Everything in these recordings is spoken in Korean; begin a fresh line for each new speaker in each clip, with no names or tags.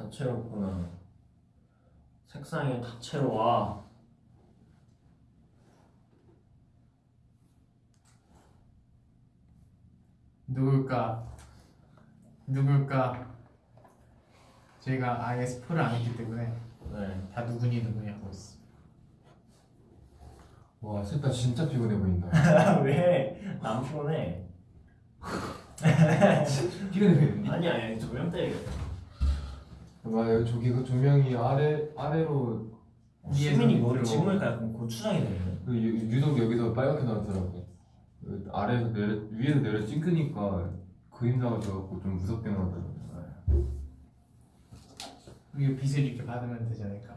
다채롭구나. 색상이 다채로워.
누굴까? 누굴까? 저희가 아예 스포를 안 했기 때문에
네.
다 누구니 누구니 하고 있어.
와 셋다 진짜 피곤해 보인다
왜? 남 피곤해.
피곤해 보이는데
아니야, 아니, 조명 때문에.
맞아요 저기 그 조명이 아래 아래로
수민이 머리
밑으로.
지금니까 약간 고추장이 되네.
그 유- 유독 여기서 빨갛게 나왔더라고 그 아래에서 내려 위에서 내려 찍으니까 그림자가 져갖고 좀 무섭게 나왔더라고
이거 빛을 이렇게 받으면 되지 않을까?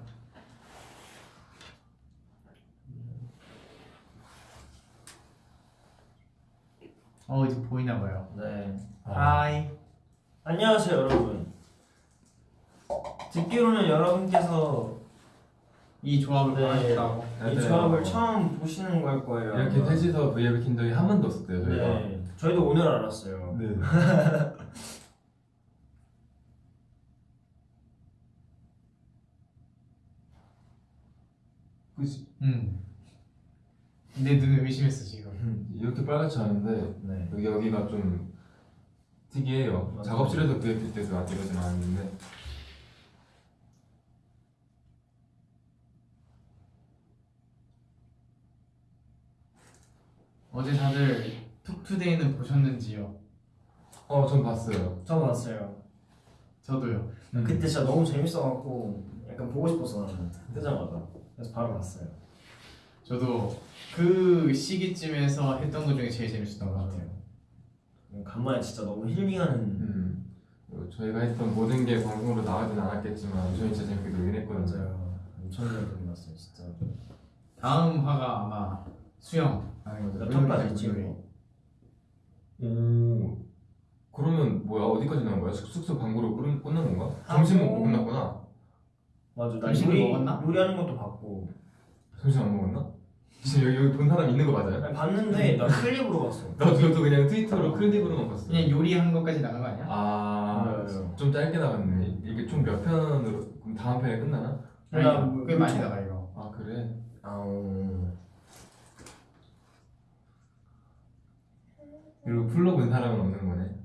어 이제 보이나 봐요.
네.
하이.
안녕하세요, 여러분. 듣기로는 여러분께서
이 조합을
네.
원하셨다고.
이
맞아요.
조합을 처음 보시는 걸 거예요.
이렇게
아마.
셋이서 브이앱을 킨 적이 한 번도 없었대요 저희가
네. 저희도 오늘 알았어요.
네. 그치
응. 내 눈을 의심했어 지금.
이렇게 빨갛지 않은데
네.
여기 여기가 좀 특이해요
맞아요.
작업실에서 브이앱 때도 아직 이러진 않았는데
어제 다들 툭투데이는 보셨는지요?
어 전 봤어요
저 봤어요.
저도요.
그때 진짜 너무 재밌어갖고 약간 보고 싶어서 나는 뜨자마자 그래서 바로 봤어요.
저도 그 시기쯤에서 했던 것 중에 제일 재밌었던 것 같아요.
간만에 진짜 너무 힐링하는
음, 어, 저희가 했던 모든 게 방송으로 나가진 않았겠지만 저희 진짜 재밌게 놀긴 했거든요
맞아요. 엄청 잘 들었어요 진짜.
다음 화가 아마 수영 하는 거죠.
몇 턴까지 거?
오 그러면 뭐야 어디까지 나온 거야? 숙- 숙소 방구로 끝, 끝난 건가? 점심 먹고 끝났구나
맞아. 나 요리
먹었나?
요리하는 것도 봤고.
점심 안 먹었나? 지금 여기, 여기 본 사람 있는 거 맞아요?
아니, 봤는데 나 클립으로 봤어.
나도 저도 그냥 트위터로 클립으로만 봤어
그냥 요리한 것까지 나간 거 아니야?
아좀 짧게 나갔네 이게 총몇 편으로 그럼 다음 편에 끝나나?
아니,
나 뭐-
꽤 많이 나가 이거.
아 그래?
아우.
그리고 full로 본 사람은 없는 거네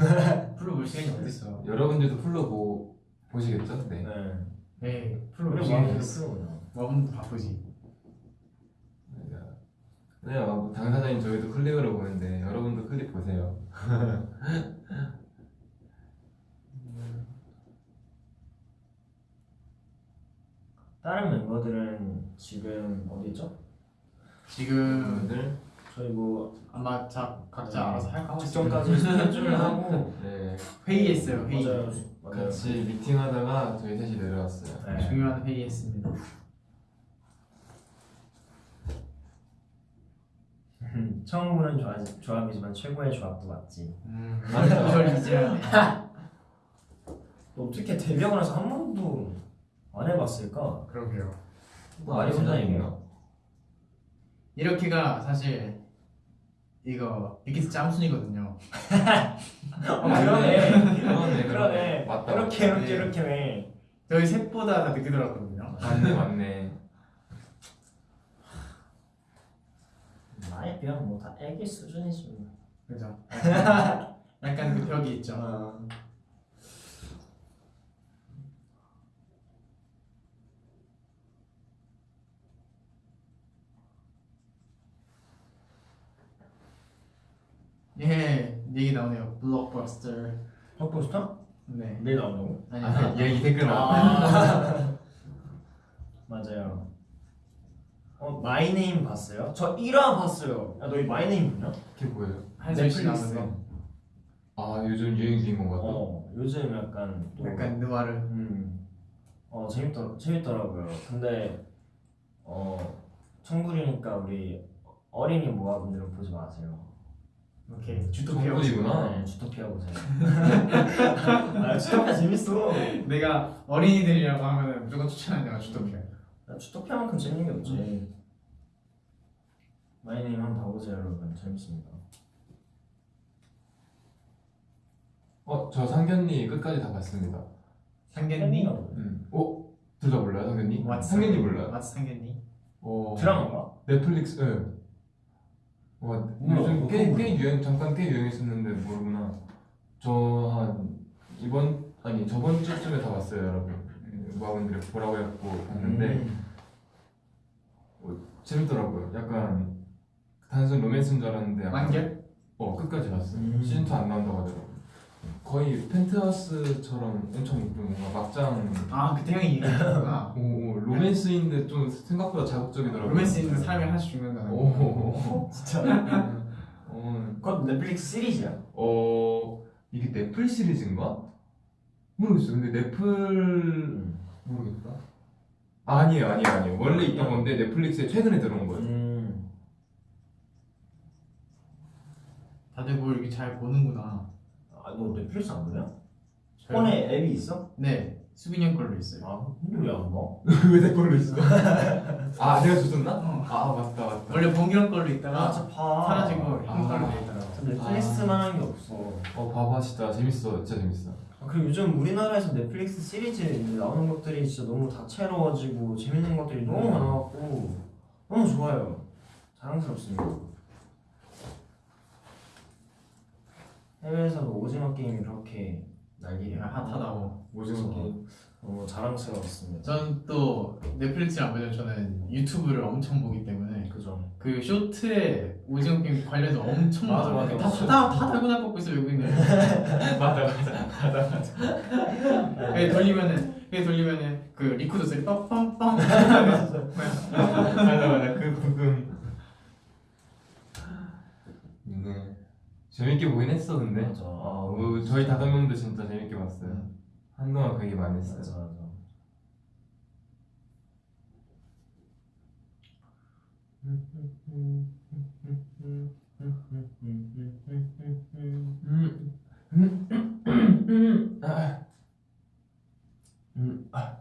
full로 볼 시간이 어딨어?
여러분들도 full로 보, 보시겠죠? 네
네.
에이 full로?
됐어.
모아분도 바쁘지.
네, 어, 당사자인 저희도 클립으로 보는데 여러분도 클립 보세요.
다른 멤버들은 지금 어디죠?
지금
여러분들
저희 뭐
아마 자, 각자
네.
알아서 할까 하고 있어요.
직전까지 스케줄을 하고
네,
회의했어요 회의.
맞아요. 맞아요.
같이 미팅하다가 저희 셋이 내려왔어요.
네.
중요한 회의했습니다.
음, 처음 보는 조합, 조합이지만 최고의 조합도 맞지.
음,
맞아.
이걸 이제하네.
너 어떻게 데뷔하고 나서 한 번도 안 해봤을까?
그러게요.
뭐 많이 혼자 얘기해요.
이렇게가 사실 이거 빅키스 짬순이거든요.
어, 그러네.
그러네,
그러네.
맞다.
이렇게 이렇게
네.
이렇게네.
저희 셋보다 다 늦게 들어왔거든요.
맞네, 맞네.
나에 비하면 뭐다 애기 수준이지. 뭐.
그죠? 약간 그 벽이 있죠. 예, 얘기 나오네요. 블록버스터.
헛포스터?
네.
내일 나온다고?
아니,
아, 얘기 댓글 나.
아. 맞아요. 어 마이네임 봤어요? 저 1화 봤어요. 야 너희 마이네임 보냐?
그게 뭐예요?
넷플릭스.
아, 요즘 유행 중인 건가 또?
어 요즘 약간 또
약간 느와르.
음. 어 재밌더 재밌더라고요. 근데 어 청불이니까 우리 어린이 모아분들은 보지 마세요.
오케이. 주토피아.
정글이구나.
네, 주토피아 보세요. 아 주토피아 재밌어.
내가 어린이들이라고 하면 무조건 추천하는 가 주토피아.
야, 주토피아만큼 재밌는 게 없지. 마이네임 한번 봐보세요 여러분 재밌습니다.
어, 저 상견니 끝까지 다 봤습니다.
상견니?
음. 어? 둘 다 몰라요 상견니?
왓츠
상견니 몰라요?
왓츠 상견니?
어...
드라마인가?
넷플릭스 예. 와
몰라,
요즘 꽤. 꽤 유행 잠깐 꽤 유행했었는데 모르구나 저 한 이번 아니 저번 주쯤에 다 봤어요 여러분 모아분들이 보라고 해갖고 봤는데
음.
재밌더라고요 약간 단순 로맨스인 줄 알았는데
완결?
어 끝까지 봤어요
음.
시즌 2 안 나온다고 하더라고요 거의 펜트하우스처럼 엄청 좀 뭔가 막장
아 그때 형이 얘기했구나
오, 오, 로맨스인데 좀 생각보다 자극적이더라고요
로맨스 있는 사람이 하나씩 죽는다는 거
오,
진짜
어,
그것도 넷플릭스 시리즈야?
어 이게 넷플 시리즈인가? 모르겠어. 근데 넷플 모르겠다. 아니에요, 아니에요, 아니에요. 원래 있던 건데 넷플릭스에 최근에 들어온 거예요.
음.
다들 뭘 이렇게 잘 보는구나
아너 넷플릭스 안 보냐?
저요?
폰에 앱이 있어?
네 수빈이 형 걸로 있어요
아 근데 왜안 봐?
왜내 걸로 있어? 아, 내가 줬었나?
어.
아, 맞다, 맞다.
원래 봉기형 걸로 있다가
아봐
사라지고 형
아.
걸로 돼 있더라고
저 넷플릭스만 한 게 없어
어, 봐봐, 진짜 재밌어, 진짜 재밌어.
아, 그리고 요즘 우리나라에서 넷플릭스 시리즈 나오는 것들이 진짜 너무 다채로워지고 재밌는 것들이 너무
음.
많아갖고 너무 좋아요 자랑스럽습니다 해외에서도 오징어 게임이 그렇게 난리예요
핫하다고
오징어 게임.
너무 자랑스러웠습니다
저는 또 넷플릭스를 안 보면 저는 유튜브를 엄청 보기 때문에
그죠
그 Shorts에 오징어 게임 관련해서 엄청
맞아. 맞아.
다, 다, 다 달고나 뽑고 있어 외국인들
맞다, 맞아, 맞아, 맞아.
그게 돌리면은 그게 돌리면은 그 리코더 소리 빰빰빰
맞아, 맞아. 그 부금. 네. 재밌게 보긴 했어, 근데.
맞아 아,
어, 저희 다섯 명도 진짜 재밌게 봤어요. 한동안 그 얘기 많이 했어요.
맞아 맞아
음. 음. 아. 음. 아.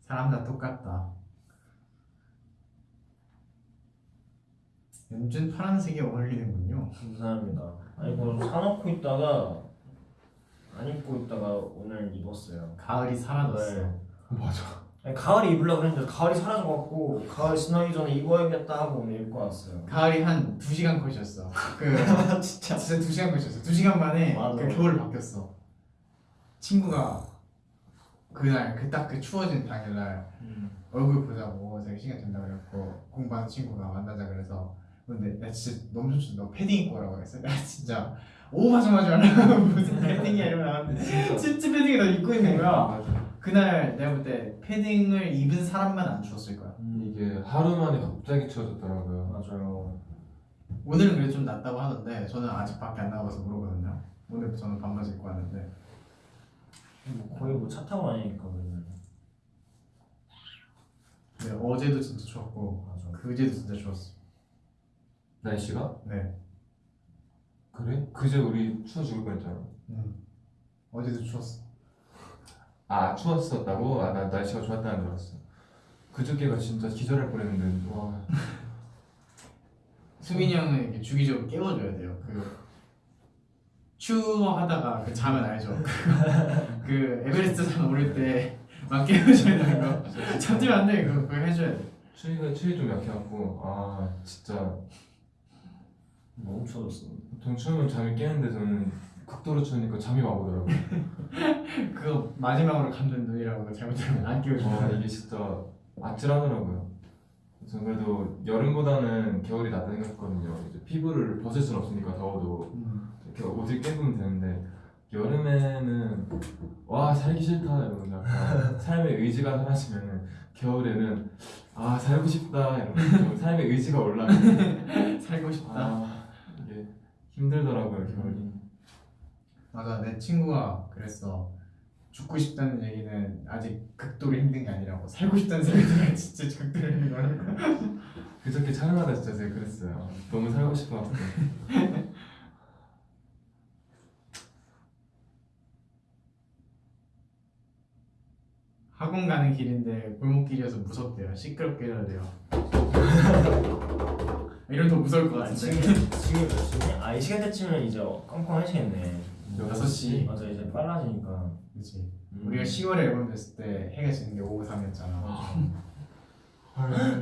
사람 다 똑같다 연준 파란색이 어울리는군요
감사합니다. 아니 이거 사놓고 있다가 안 입고 있다가 오늘 입었어요.
가을이 사라졌어
네.
맞아.
아니, 가을에 입으려고 했는데 가을이 사라져갖고 가을 지나기 전에 입어야겠다 하고 오늘 입고 왔어요.
가을이 한 2시간 컷이었어 그
진짜.
진짜 2시간 컷이었어 2시간 만에
맞아.
그 겨울 바뀌었어 친구가 그날 그 딱 그 추워진 당일날 얼굴 보자고 자기 시간 된다고 그랬고 공부하는 친구가 만나자 그래서 근데 나 진짜 너무 좋지. 너 패딩 입고 오라고 했어 나 진짜. 오바정하지 말라 무슨 패딩이야 이러면. 나한테 진짜 패딩을 너 입고 있는 거야.
맞아.
그날 내가 볼 때 패딩을 입은 사람만 안 추웠을 거야.
이게 하루 만에 갑자기 추워졌더라고요.
맞아요.
오늘은 그래도 좀 낫다고 하던데 저는 아직 밖에 안 나가서 모르거든요. 오늘 저는 반바지 입고 왔는데.
뭐 거의 뭐 차 타고 다니니까 그러면.
근데 어제도 진짜 추웠고
맞아.
그제도 진짜 추웠어
날씨가?
네
그래? 그제 우리 추워 죽을 뻔했잖아.
음. 어제도 추웠어
아 추웠었다고? 아 나 날씨가 좋았다는 줄 알았어. 그저께가 진짜 기절할 뻔했는데 와.
수민이 형은 이렇게 주기적으로 깨워줘야 돼요. 그 추워 하다가 그 자면 알죠. 그, 그 에베레스트 산 오를 때 막 깨워줘야 되는 거. 잠들면 안 돼. 그거 그거 해줘야 돼.
추위가 추위 좀 약해갖고 아 진짜
너무 추워졌어.
보통 추우면 잠이 깨는데 저는 극도로 추우니까 잠이 막 오더라고요.
그거 마지막으로 감는 눈이라고 잘못하면 안 깨워줘.
와 이게 진짜 아찔하더라고요. 전 그래도 여름보다는 겨울이 낫다 생각했거든요. 이제 피부를 벗을 순 없으니까 더워도
음.
이렇게 옷을 깨보면 되는데 여름에는 와 살기 싫다 이러면 약간 삶의 의지가 사라지면은 겨울에는 아 살고 싶다 이러면 좀 삶의 의지가 올라가면
살고 싶다.
아 힘들더라고요 겨울이.
맞아 내 친구가 그랬어. 죽고 싶다는 얘기는 아직 극도로 힘든 게 아니라고 살고 싶다는 생각이 진짜 극도로 힘든 거라고.
그저께 촬영하다 진짜 제가 그랬어요. 너무 살고 싶어갖고.
학원 가는 길인데 골목길이어서 무섭대요. 시끄럽게 해야 돼요. 이런 더 무서울 것
아,
같은데.
지금 지금 몇 시니? 아 이 시간 때쯤이면 이제 깜깜해지겠네.
여섯 시
맞아 이제 빨라지니까.
그렇지
음.
우리가 10월에 앨범 냈을 때 해가 지는 게 오후 3이었잖아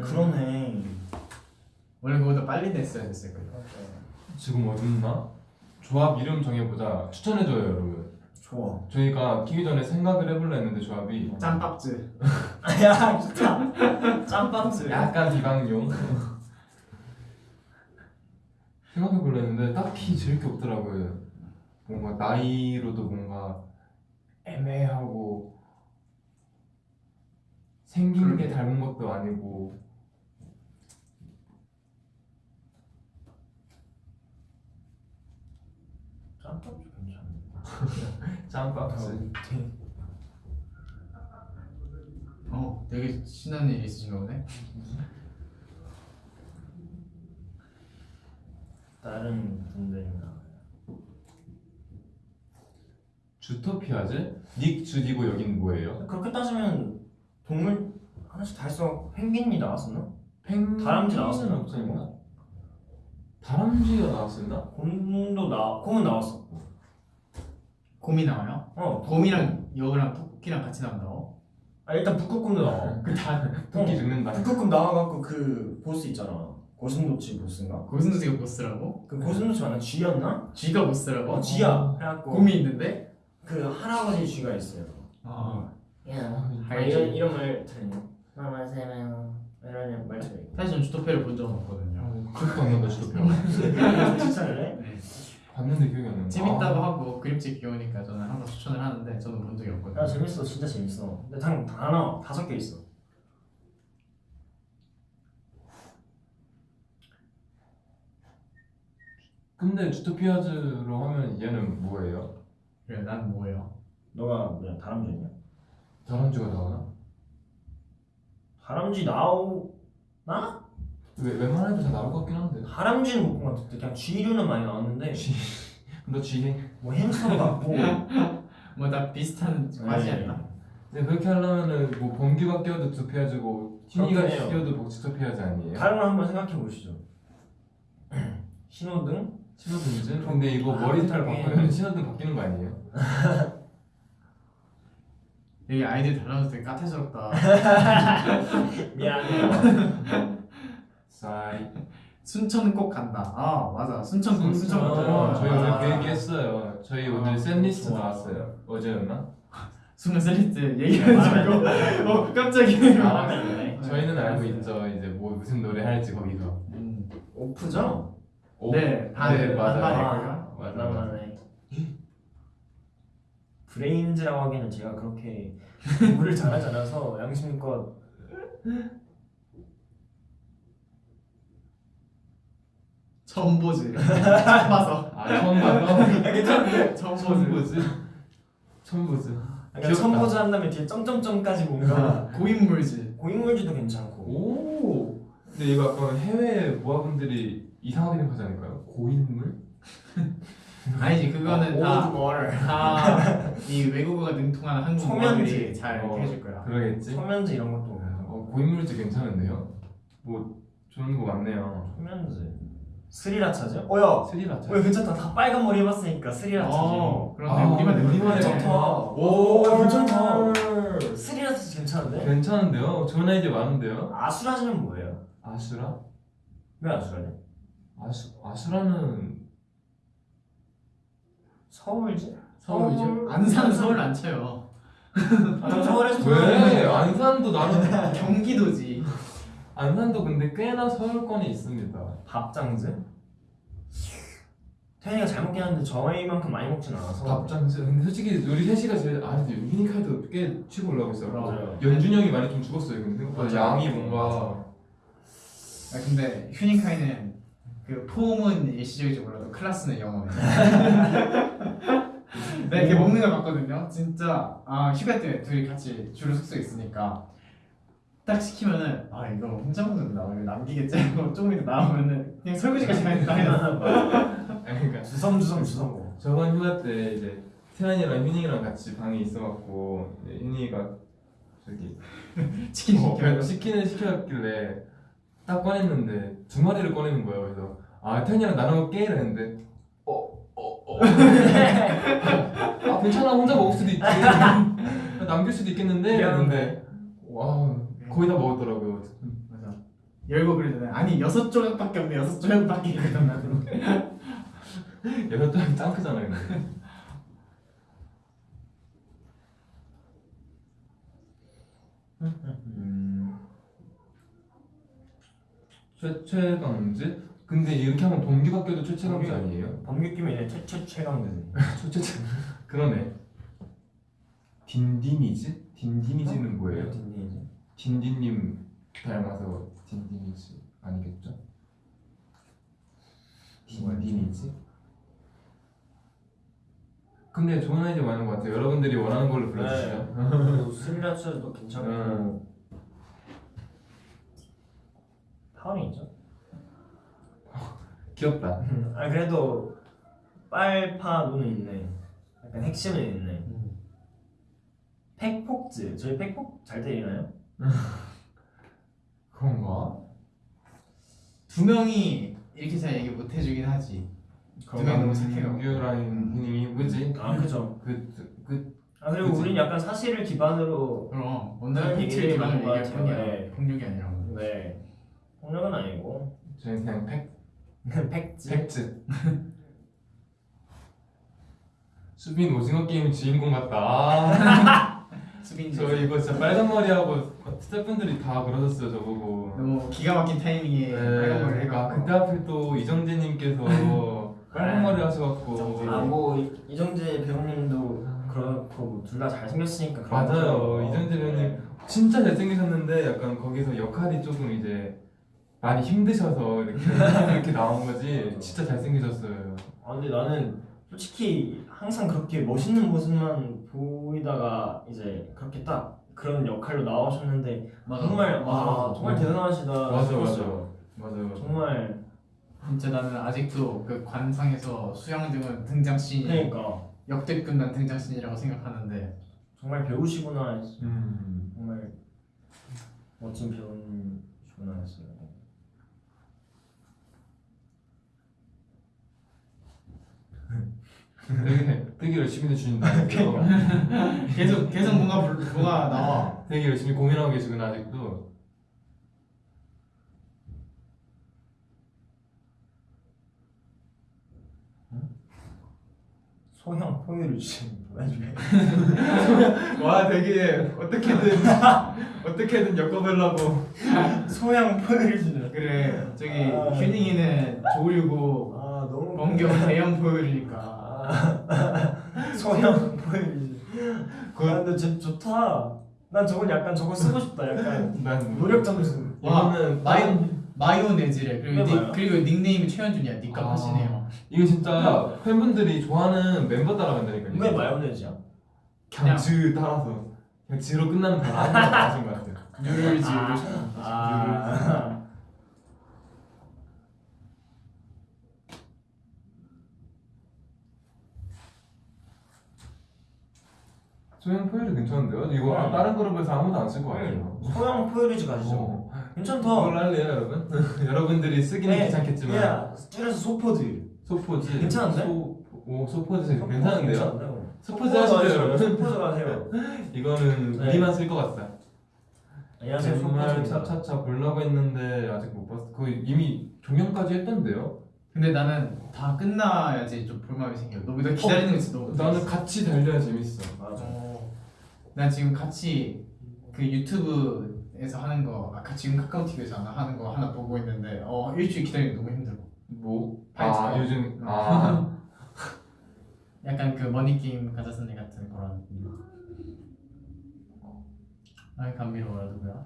그러네.
원래 그보다 빨리 냈어야 됐을 거예요
지금 어딨나? 조합 이름 정해보자 추천해줘요 여러분
좋아.
저희가 키기 전에 생각을 해볼라 했는데 조합이
짬밥즈
야 좋다. 짬밥스.
약간 비방용 생각해볼라 했는데 딱히 지을 게 없더라고요. 뭔가 나이로도 뭔가 애매하고 생긴 게 닮은 것도 아니고.
짬밥스 괜찮네.
짬밥스
어 되게 신나는 일이 있으신가 보네
다른 분들이나.
주토피아즈? 닉 주디고 여긴 뭐예요?
그렇게 따지면 동물 하나씩 다 했어. 펭귄이 나왔었나?
펭
다람쥐 나왔었나?
없었나? 다람쥐가 나왔었나?
곰도 나. 곰은 나왔어.
곰이 나와요?
어.
곰이랑 여우랑 토끼랑 같이 나온다고?
아 일단 북극곰도 나와.
그다 토끼
어.
죽는다
북극곰 나와갖고 그 보스 있잖아. 고슴도치 보스인가?
고슴도치가 보스라고?
그 고슴도치 맞나? 쥐였나?
쥐가 보스라고?
어 쥐야. 그래갖고
곰이 있는데?
그 할아버지 쥐가 있어요.
아
야. 아, 이런 이름을 들으니 마마세요 이런 말투가 있고.
사실 전 주토피아를 본 적은 없거든요
기억도 안 난다 주토피아
추천을 해?
네.
봤는데 기억이 안 난다
재밌다고
아,
하고 그림책 귀여우니까 저는 항상 추천을 하는데 저는 본 적이 없거든요
야 재밌어, 진짜 재밌어. 근데 단 단어 다섯 개 있어.
근데 주토피아즈로 하면 얘는 뭐예요?
그래 난 뭐예요?
너가 뭐야 다람쥐냐?
다람쥐가 나오나?
다람쥐 나오나?
왜, 웬만해도 다 나올 것 같긴 한데
다람쥐는 못 본 것 같은데 그냥 쥐류는 많이 나왔는데
너 쥐해
뭐 햄스터 같고
뭐 다 비슷한 과지였나?
근데 그렇게 하려면은 뭐 범규가 끼어도 주토피아즈고
그렇긴 해요.
끼어도 뭐 주토피아즈 아니에요?
다른 걸 한번 생각해 보시죠. 신호등?
신호등즈? 근데 이거 머리 색깔 바꾸면 신호등 바뀌는 거 아니에요?
여기 아이들 달라서 되게 까탈스럽다
미안해.
싸이
순천 꼭 간다 아 맞아 순천 꼭 순천
어,
꼭
저희
아.
오늘 그 얘기 했어요 저희 오늘
아,
샌리스트
좋아.
나왔어요 어제였나?
순간 셀리트 얘기해가지고 어 깜짝이야
돼.
저희는 알고. 있죠 이제 뭐 무슨 노래 할지 거기서
음.
오프죠?
오?
네,
다네 맞아요.
만만해. 브레인즈라고 하기에는 제가 그렇게 공부를 잘하지 않아서 양심껏
처음 보지. 봐서.
아 처음 봐서
괜찮은데?
처음
처음
보지.
보지. 처음 보지.
그러니까 선보자 한 다음에 뒤에 점점점까지 뭔가
고인물지.
고인물지도 괜찮고.
오. 근데 이거 약간 해외 모아분들이 이상하게 생각하지 않을까요? 고인물?
아니지 그거는
아, 오ld water.
다다이 외국어가 능통하는 한국
초면지.
어머니들이 잘
어.
해줄 거야
그러겠지
소면즈 이런 것도 괜찮고
어, 고인물즈 괜찮은데요? 뭐 좋은 거 많네요
소면즈 스리라차죠? 어야
스리라차
왜 괜찮다 다 빨간 머리 해봤으니까 스리라차지
어 그런데
아,
우리만
우리만의
괜찮다
오,
오 괜찮다 스리라차 괜찮은데?
괜찮은데요? 좋은 아이디어 많은데요?
아수라지는 뭐예요?
아수라?
왜 아수라지?
아수, 아수라는
서울지?
서울이죠.
서울-
안산 서울 안 쳐요.
아, 저 서울에서
왜? 안산도 나는
경기도지.
안산도 근데 꽤나 서울권이 있습니다.
밥장즈? 태현이가 잘 먹긴 하는데 저희만큼 많이 먹진 않아서.
밥장즈 근데 솔직히 우리 셋이가 제일 아 근데 유니카도 꽤 치고 올라오고 있어요.
맞아요.
연준이 형이 많이 좀 죽었어요 근데. 생각보다. 양이 뭔가.
아 근데 휴닝카이는 그 폼은 일시적이지 몰라도 클래스는 영원해 내가 이렇게 먹는 걸 봤거든요. 진짜 아 휴가 때 둘이 같이 주로 숙소에 있으니까 딱 시키면은 아 이거 혼자 먹는다. 이거 남기겠지? 하고 조금 이따 나오면은 그냥 설거지까지 다 해놨어
아니 그러니까
주섬주섬 주섬.
저번 휴가 때 이제 태환이랑 휴닝이랑 같이 방에 있어갖고 휴닝이가 저기
치킨
어,
시켜.
치킨을 시켜왔길래 딱 꺼냈는데 두 마리를 꺼내는 거예요. 그래서 아 태현이랑 나눠 먹게 이랬는데 어 어, 아 괜찮아 혼자 먹을 수도 있지 남길 수도 있겠는데 이랬는데 와 거의 다 먹었더라고요
맞아. 열고 그러잖아요. 아니 여섯 조각밖에 없네. 여섯 조각밖에 나도.
여섯 장짱 크잖아요 근데. 음. 최최강즈? 근데 이렇게 하면 동기밖에도 최최강즈 아니에요?
범규 끼면 이제 최최 최강대네.
최최 그러네 딘딘이즈? 딘딘이즈는 뭐예요?
딘딘이지.
딘딘님 닮아서 딘딘이즈 아니겠죠? 딘딘이즈? 근데 좋은 아이디어 많은 것 같아요 여러분들이 원하는 걸로 불러주시죠
그리고 스미라츠도 괜찮고
음.
파운이 있죠.
귀엽다
아 그래도 빨파 눈은 있네. 약간 핵심은 있네. 팩폭즈 저희 팩폭 잘 때리나요?
그런가?
두 명이 이렇게 잘 얘기 못 해주긴 하지. 두 명이 너무 착해요.
유라인 형님이 뭐지?
아 그죠.
그, 그
아 그리고
그치.
우린 약간 사실을 기반으로
그럼 팩트를
얘기를
기반으로 얘기할
같아요.
뿐이야.
네.
폭력이 아니라고.
네 폭력은 아니고
저희 그냥 팩,
팩즈.
팩트 수빈 오징어 게임 주인공 같다 아,
수빈
저 이거 진짜 빨간 머리하고 스태프분들이 다 그러셨어요 저보고
너무 기가 막힌 타이밍에
네,
빨간 머리를
그러니까
해갖고
그때 하필 또 이정재님께서 빨간 머리 하셔갖고.
아뭐 이정재 배우님도 그렇고 둘 다 잘생겼으니까
맞아요. 이정재 배우님.
네.
진짜 잘생기셨는데 약간 거기서 역할이 조금 이제 많이 힘드셔서 이렇게 이렇게 나온 거지 진짜 잘생기셨어요.
아 근데 나는 솔직히 항상 그렇게 멋있는 모습만 보이다가 이제 그렇게 딱 그런 역할로 나오셨는데 정말 아 정말 대단하시다
맞아,
싶었어요.
맞아요.
정말
진짜 나는 아직도 그 관상에서 수영 등은 등장 씬이
그러니까
역대급 난 등장 씬이라고 생각하는데
정말 배우시구나
음.
정말 멋진 배우님이시구나 했어요.
되게 되게 열심히 해주신다면서요.
계속 계속 뭔가 불- 뭐가 나와.
되게 열심히 고민하고 계시구나 아직도.
소형 포유를 주신 나중에
와 되게 어떻게든 어떻게든 엮어보려고.
소형 포유를 주는
그래 저기
아.
휴닝이는 조류고
아 너무
범경 대형 포유리니까.
아, 소형 포유를 그 아, 근데 진짜 좋다. 난 저건 약간 저거 쓰고 싶다. 약간
난
노력 점수.
와,
이거는
마이 마이오네즈래 그리고 닉? 그리고 닉네임이 최현준이야 니값
아.
하시네요.
이거 진짜 팬분들이 좋아하는 멤버 따라 간다니까요.
왜 마요네즈야?
그냥 즈 따라서 그냥 즈로 끝나는 하나 나신 것 같아요.
뉴럴즈
아.
소형 포유류 괜찮은데요? 이거
네.
다른 그룹에서 아무도 안 쓸 것 같아요.
소형 포유류즈 가시죠.
어.
괜찮다.
그걸 할래요, 여러분? 여러분들이 쓰기는
네,
귀찮겠지만
야, 줄여서 소포즈.
소포즈
괜찮은데?
소, 오 소포즈 괜찮은데요?
괜찮은데요?
소포즈 하시죠, 여러분?
소포즈 가세요.
이거는
네.
우리만 쓸 것 같다.
안녕하세요.
정말. 차차차 보려고 했는데 아직 못 봤어. 거의 이미 종영까지 했던데요?
근데 나는 다 끝나야지 좀 볼마음이 생겨. 너무 나 기다리는 거 진짜 너무.
나는 같이 달려야 재밌어.
맞아.
어, 난 지금 같이 그 유튜브에서 하는 거 아까 지금 카카오 TV에서 하는 거 하나 보고 있는데 어 일주일 기다리는 거 너무 힘들어.
뭐?
파이터.
아 요즘 아
약간 그 머니 게임 가자스네 같은 그런. 아 감미로워요 누구야?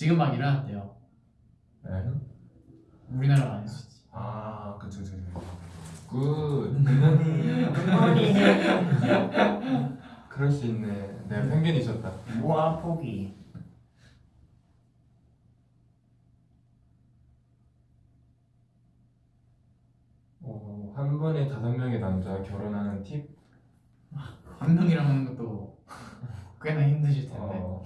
지금 막 일어났대요.
네.
우리나라 안 했었지.
아, 그쵸, 그쵸, 그쵸.
굿.
굿모닝.
그럴 수 있네. 내가 편견이셨다.
모아 포기.
어, 한 번에 다섯 명의 남자 결혼하는 팁
한 명이랑 하는 것도 꽤나 힘드실 텐데
어,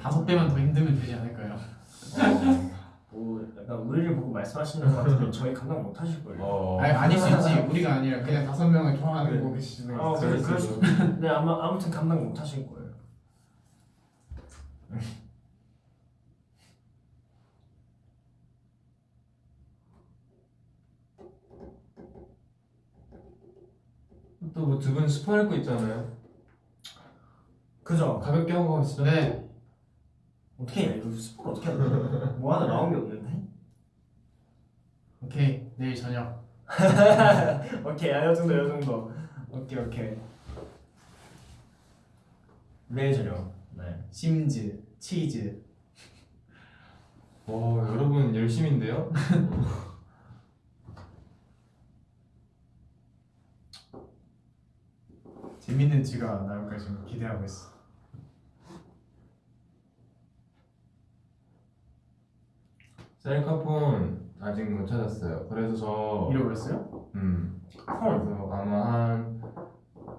다섯 배만 더 힘들면 되지 않을까요?
어,
뭐 약간 우리를 보고 말씀하시는 것 같은데 저희 감당 못 하실 걸요.
어.
아니 아닐 수 있지 우리가 아니라 그냥 다섯 명을 좋아하는
네.
거 계시는
아,
거
그래, 그럴.
수.
근데 아마 아무튼 감당 못 하실 거예요.
또 뭐 두 분 스포 할 거 있잖아요.
그죠?
가볍게 하고 가시죠.
네
어떻게 해? 이거 스포 어떻게 돼? 뭐 하나 나온 게 없는데?
오케이 내일 저녁
오케이, 아, 요 정도, 요 정도. 오케이, 오케이. 내일 저녁. 네.
심즈 치즈
와 여러분 열심인데요?
재밌는 쥐가 나올까 지금 기대하고 있어
셀카폰 아직 못 찾았어요. 그래서 저
잃어버렸어요?
음,
헐.
그래서 아마 한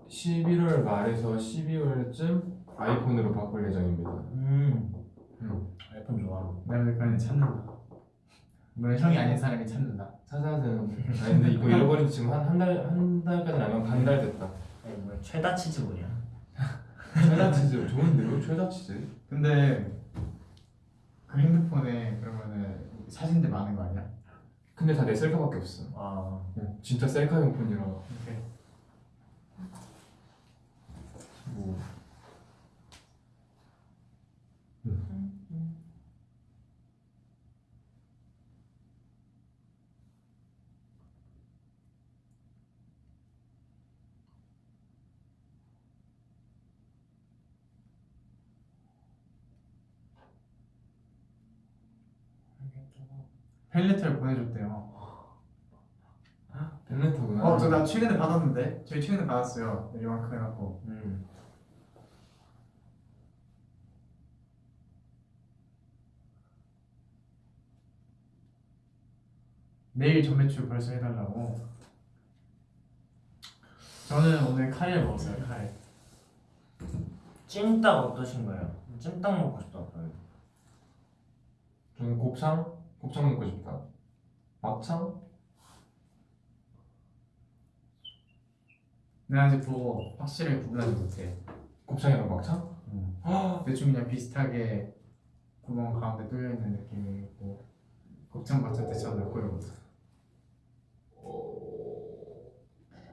11월 말에서 12월쯤 아이폰으로 바꿀 예정입니다.
음.
음.
아이폰 좋아.
내가 그냥 찾는다 물론 형이 아닌 사람이 찾는다
찾아야. 아니 근데 이거 잃어버린 지 지금 한 한 달 한 달까지는 아니면 반달 됐다.
아니, 뭐 최다 치즈 뭐냐?
최다 치즈 좋은데요? 최다 치즈.
근데 그 핸드폰에 그러면은 사진들 많은 거 아니야?
근데 다 내 셀카밖에 없어.
아.
어, 진짜 셀카용 폰이라.
오케이
뭐.
팬레터를 보내줬대요
벨레터구나.
어, 저 나 최근에 받았는데 저희 최근에 받았어요 요만큼 해갖고
음.
내일 전매출 벌써 해달라고 저는 오늘 카레를 먹었어요 카레
찜닭 어떠신가요? 찜닭 먹고 싶다고요.
저는 곱창? 곱창 먹고 싶다. 막창?
내가 아직 그거 확실하게 구분하지 못해
곱창이랑 막창?
대충 그냥 비슷하게 구멍 가운데 뚫려 있는 느낌이 있고 곱창 맞춰 대처 넣고 이러거든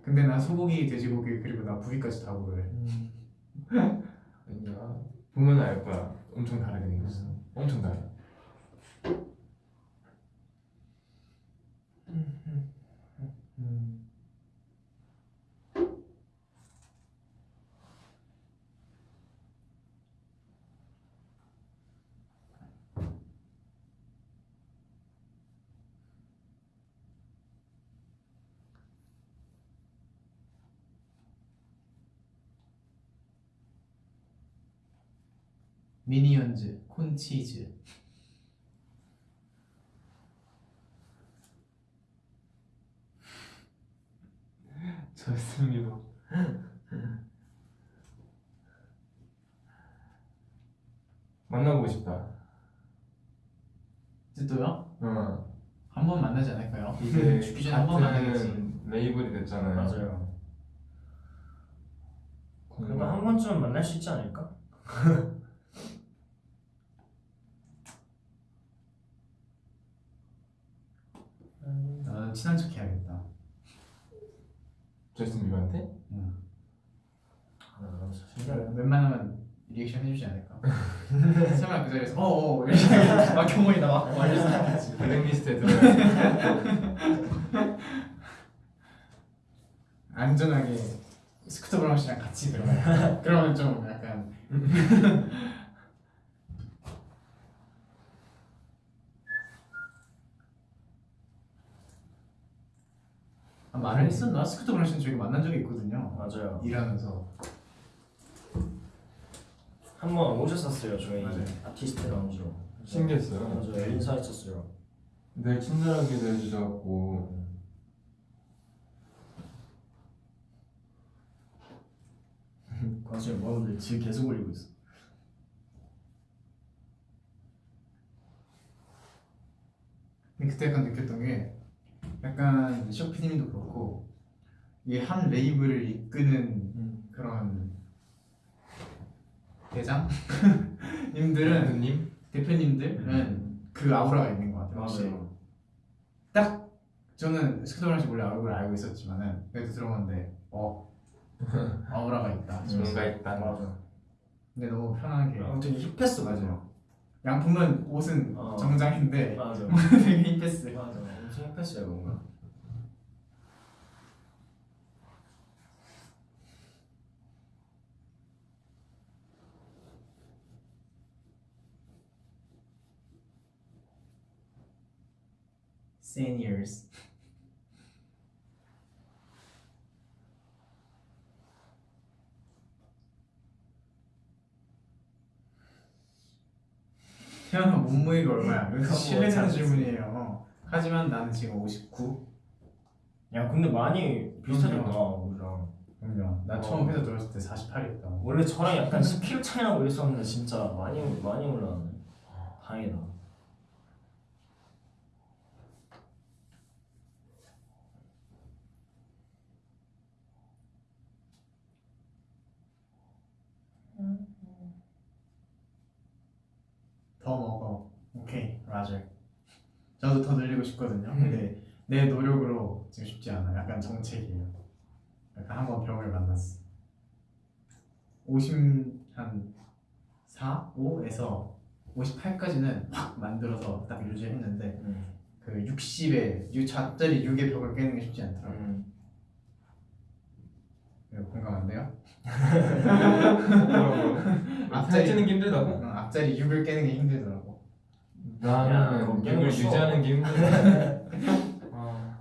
근데 난 소고기, 돼지고기 그리고 나 부위까지 다 고르래
아니야. 보면 알 거야. 엄청 다르게 생겼어. 엄청 달라.
미니언즈, 콘치즈
좋습니다. 만나보고 싶다.
이제 또요?
어.
한번 만나지 않을까요?
이제
죽기 전에 한번 만나겠지
레이블이 됐잖아요.
맞아요. 그러면 한 번쯤은 만날 수 있지 않을까?
나는 친한 척 해야겠다
저스틴 비버한테?
응.
아, 신기하네.
웬만하면 리액션 해주지 않을까? 설마 그 자리에서 어어 이렇게 막 경호이 나와 말려서 하지
블랙리스트에
안전하게 스쿠터 브라운 씨랑 같이 들어가요 그러면 좀 약간 말을 했었나? 스쿠터 브라운 씨는 저희 만난 적이 있거든요
맞아요.
일하면서
한 번 오셨었어요 저희
맞아요.
아티스트 라운지로.
신기했어요.
맞아요. 인사했었어요.
늘 친절하게 대해주셔갖고
나중에 모아분들 지 계속 올리고 있어.
근데 그때 약간 느꼈던 게 약간 쇼피님도 그렇고 이게 한 레이블을 이끄는
음.
그런 대장 님들은
대표님
대표님들은 그 아우라가 있는 것 같아요.
맞아요.
딱 저는 스크도랑 씨 원래 얼굴 알고 있었지만은 그래도 들어봤는데 어 아우라가 있다.
뭔가 있다
맞아.
근데 너무 편하게
되게 힙했어
맞아요. 양품은 옷은
어.
정장인데
맞아.
되게 힙했어.
맞아. 엄청 힙했어요 뭔가.
Seniors. 태어나 몸무게가 얼마야? 이거
그거
실례되는. 질문이에요. 하지만 나는 지금 59.
야 근데 많이
그럼요.
우리랑.
그럼요. 나
어.
처음 회사 들어왔을 때 48이었다.
원래 저랑 약간 10kg 차이 나고 이랬었는데 진짜 많이 많이 올라왔네. 다행이다.
더 먹어. 오케이, 라저. 저도 더 늘리고 싶거든요. 근데 내 노력으로 지금 쉽지 않아. 약간 정책이에요. 약간 한번 병을 만났어. 50한 4, 5에서 58까지는 확 만들어서 딱 유지했는데
음.
그 60에 6 좌짜리 6의 벽을 깨는 게 쉽지 않더라고요.
음.
이거 공감한데요?
뭐라고
앞자리-
살찌는 게 힘들다고?
응, 앞자리 6을 깨는 게 힘들더라고.
야,
나는
그거
이걸
쉬워.
유지하는 게 힘들어 아,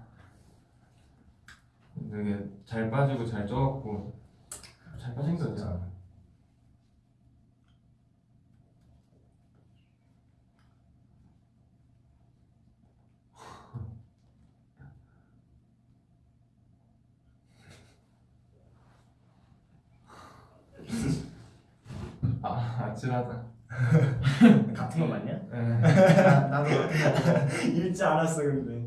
되게 잘 빠지고 잘 쪄갖고 잘 빠진 거지 아 아찔하다.
같은 거 맞냐?
에,
나, 나도
읽지 않았어 근데.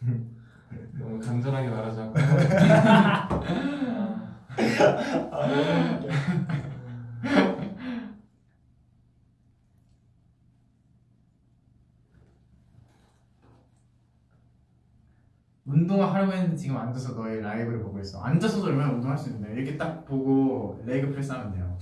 너무 간절하게 말하자고. 아,
운동을 하려고 했는데 지금 앉아서 너의 라이브를 보고 있어. 앉아서도 얼마나 운동할 수 있는데 이렇게 딱 보고 레그 프레스 하면 돼요.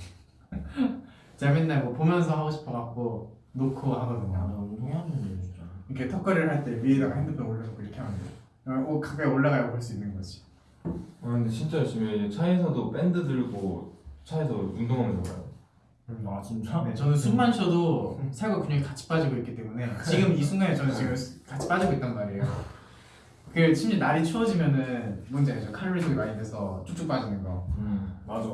제가 맨날 뭐 보면서 하고 싶어 갖고 놓고
아, 나
하거든요.
운동해야겠네 진짜.
이렇게 턱걸이를 할 때 위에다가 핸드폰 올려놓고 이렇게 하면 돼요. 어, 가까이 올라가야 볼 수 있는 거지.
아 근데 진짜 열심히 해. 차에서도 밴드 들고 차에서 운동하면서 가요
아 진짜?
네, 저는 숨만 쉬어도 살과 근육이 같이 빠지고 있기 때문에 지금 이 순간에 저는 지금 같이 빠지고 있단 말이에요. 그 심지어 날이 추워지면은 알죠? 칼로리 소비 많이 돼서 쭉쭉 빠지는 거.
음.
맞아.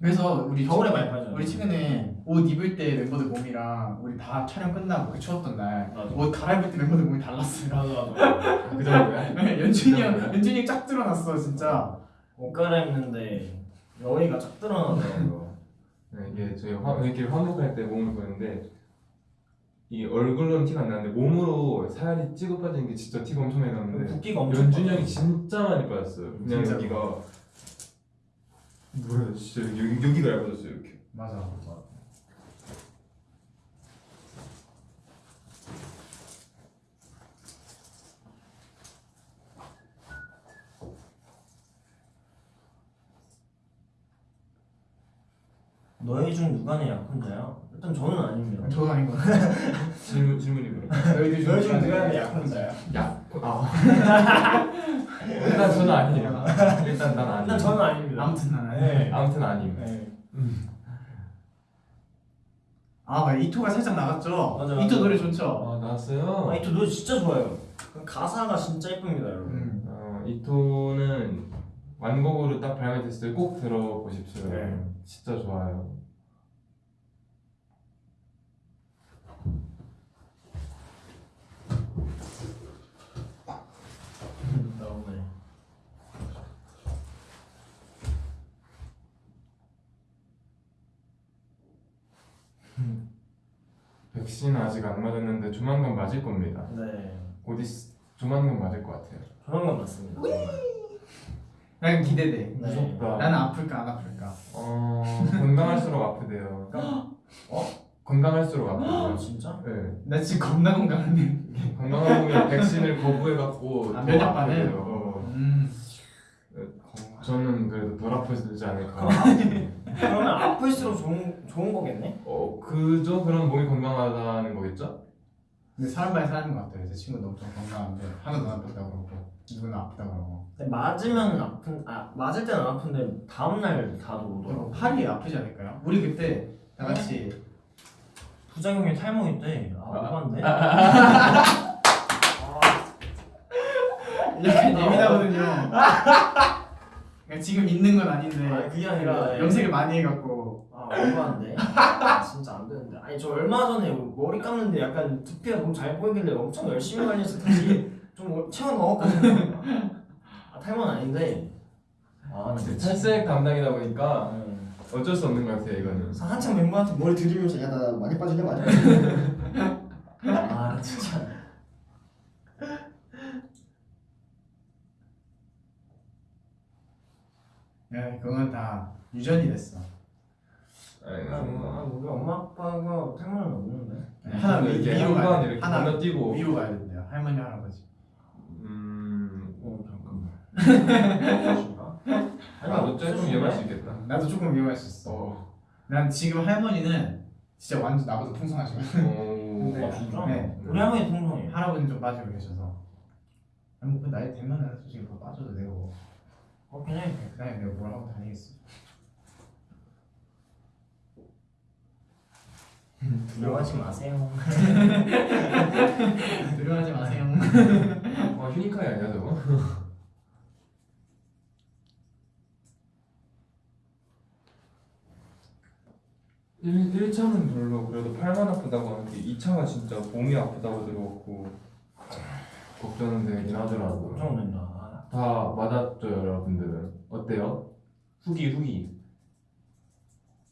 그래서 우리
겨울에 많이 빠져요.
우리 최근에 옷 입을 때 멤버들 몸이랑 우리 다 촬영 끝나고 그 추웠던 날. 옷 갈아입을 때 멤버들 몸이 달랐어요.
맞아 맞아.
그 정도야?
연준이 형, 연준이 형 쫙 드러났어 진짜.
옷 갈아입는데 여기가 쫙 드러나더라고요.
네, 이게 저희 화, 이렇게 환복할 때 몸을 보는데 이 얼굴로는 티가 안 나는데 몸으로 살이 찌고 빠지는 게 진짜 티가 엄청 많이 나는데
붓기가 엄청
연준이. 형이 진짜 많이 빠졌어요. 그냥
진짜.
여기가 뭐야 진짜 여기, 여기가 얇아졌어요 이렇게.
맞아.
너희 중 누가 내 약혼자야? 일단 저는 아닙니다.
저도 아닌 것 같아.
질문 질문이 뭐야?
너희들
너희 중
누가
약혼자야?
야, 아. 일단 저는 아니에요. 일단 난 아니에요.
일단 저는 아닙니다.
아무튼 난 아니야.
네.
아무튼 아님.
네.
아, 맞아. 이토가 살짝 나갔죠.
맞아, 맞아.
이토 노래 좋죠.
아 나왔어요.
아니 또 노래 진짜 좋아요. 그 가사가 진짜 예쁩니다, 여러분.
음.
어, 이토는 완곡으로 딱 발매됐을 때 꼭 들어보십시오.
네.
진짜 좋아요.
너무해.
백신 아직 안 맞았는데 조만간 맞을 겁니다.
네
곧 있, 조만간 맞을 것 같아요.
조만간 맞습니다.
난 기대돼.
네.
무섭다.
나는 아플까 안 아플까.
어 건강할수록 아프대요. 어? 건강할수록
아
아프대요.
진짜?
네.
나 지금 겁나 건강한데.
건강한 분이 백신을 거부해갖고
아,
더? 아프대요. 저는 그래도 덜 아프지 않을까.
그러면 아플수록 좋은 좋은 거겠네?
어 그저 그런 몸이 건강하다는 거겠죠?
근데 사람 by 사람인 것 같아요. 제 친구도 엄청 건강한데 하나도 안 아프다고 그러고 누구는 아프다고 그러고.
근데 맞으면 아픈 아 맞을 때는 아픈데 다음 날 다도
그리고
오더라고.
팔이 아프지 않을까요? 우리 그때 다 같이
부작용이 탈모 있대. 아 오반데?
약간 예민하거든요. 그러니까 지금 있는 건 아닌데
아 그게 아니라
염색을 많이 해갖고
아 오반데? 아, 진짜 안 되는데. 아니 저 얼마 전에 머리 감는데 약간 두피가 너무 잘 보이길래 엄청 열심히 관리해서 다시 좀 채워 넣었거든요. 아 탈모는 아닌데. 아 진짜.
탈색 담당이다 보니까
음.
어쩔 수 없는 것 같아요 이거는.
한참 멤버한테 머리 들이면서 야나 많이 빠지네 많이 빠지네. 아 진짜.
야 그건 다 유전이 됐어.
아,
아, 우리 엄마 아빠가 탈모는 없는데.
하나 위,
이렇게
위로
한번
가야
이렇게
하나
건너뛰고.
위로 가야 된대요. 할머니 할아버지.
음.
어 잠깐만.
나도 조금 위험할 수 있겠다.
나도 조금 위험할 수 있어.
어.
난 지금 할머니는 진짜 완전 나보다 풍성하시고
오.
네.
아 진짜?
네.
우리 할머니 통통해.
할아버지는 좀 빠지고 계셔서. 아니 뭐그 나이 되면은 솔직히 더 빠져도 되고
그렇긴 해.
그 나이 내가 뭘 하고 다니겠어.
두려워하지 마세요.
두려워하지 마세요.
아 휴니카이 아니야 저거? 일 1차는 별로 그래도 팔만 아프다고 하는데 2차가 진짜 몸이 아프다고 들어갖고 걱정은 되긴 하더라고요.
걱정된다.
다 맞았죠 여러분들은 어때요? 후기 후기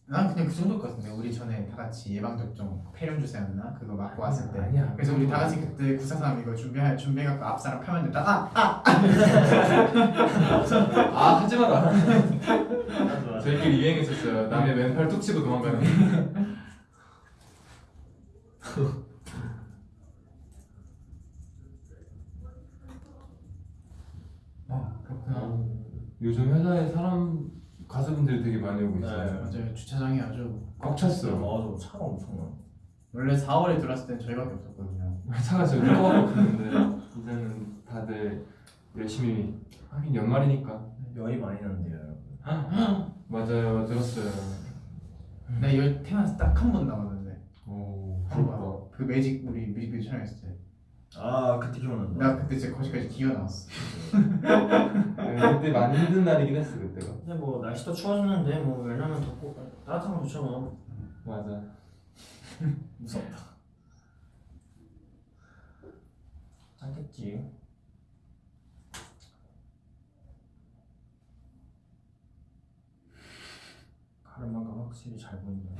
난 그냥 그 같은데 우리 전에 다 같이 예방 접종 폐렴 주사였나 그거 맞고 왔을 때.
아니야.
그래서 우리 다 같이 그때 구사삼 이거 준비할 준비해갖고 앞 사람 펴면 됐다. 아, 아,
아 하지 마라
맞아.
저희끼리 유행했었어요 남의 왼팔 툭 치고 도망가는
어 그렇구나.
요즘 회사에 사람 가수분들이 되게 많이 오고 있어요
네.
맞아요 주차장이 아주
꽉 찼어요
맞아 차가 엄청 많아.
원래 4월에 들어왔을 땐 저희밖에 없었거든요.
차가 지금 조금밖에 없는데 이제는 다들 열심히 하긴 연말이니까
열이 많이 나는데요 여러분.
맞아요 들었어요
나 열 태어나서 딱 한번 남았는데 오한
부럽다
번. 그 매직 우리 뮤직비디오 촬영했을 때.
아 그때 기억난다.
나 그때 진짜 거기까지 기어 나왔어.
네, 그때 많이 힘든 날이긴 했어 그때가
근데 뭐 날씨도 추워졌는데 뭐 왜냐면 덥고 따뜻한 거 좋잖아.
맞아
무섭다. 짱겠지. 가르마가 확실히 잘 보인다.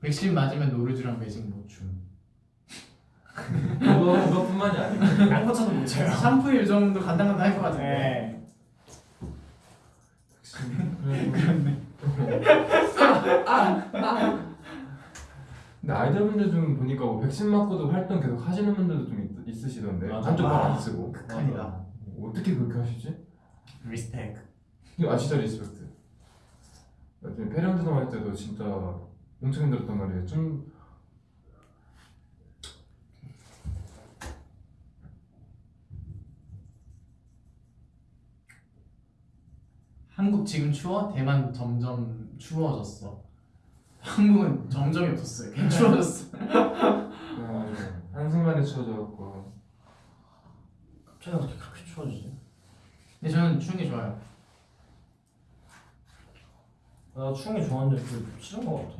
백신 맞으면 노르주랑 매직 못 춤.
그거 그것뿐만이 아니고
딴거쳐도 못 쳐요.
샴푸 요정도 간당간당 할 것 같은데.
네.
그렇네.
근데 아이돌분들 중 보니까 뭐 백신 맞고도 활동 계속 하시는 분들도 좀 있, 있으시던데
맞아.
한쪽 발
아.
안 쓰고
극한이다.
어떻게 그렇게 하시지?
respect.
아 진짜 respect 나중에 페리언드동 할 때도 진짜 엄청 힘들었단 말이에요 좀
한국 지금 추워? 대만 점점 추워졌어. 한국은 점점이 없었어요. 그냥 추워졌어.
아, 한순간에 추워져갖고
갑자기 어떻게 그렇게 추워지지?
근데 저는 추운 게 좋아요.
나 추운 게 좋아하는데 그 싫은 거 같아.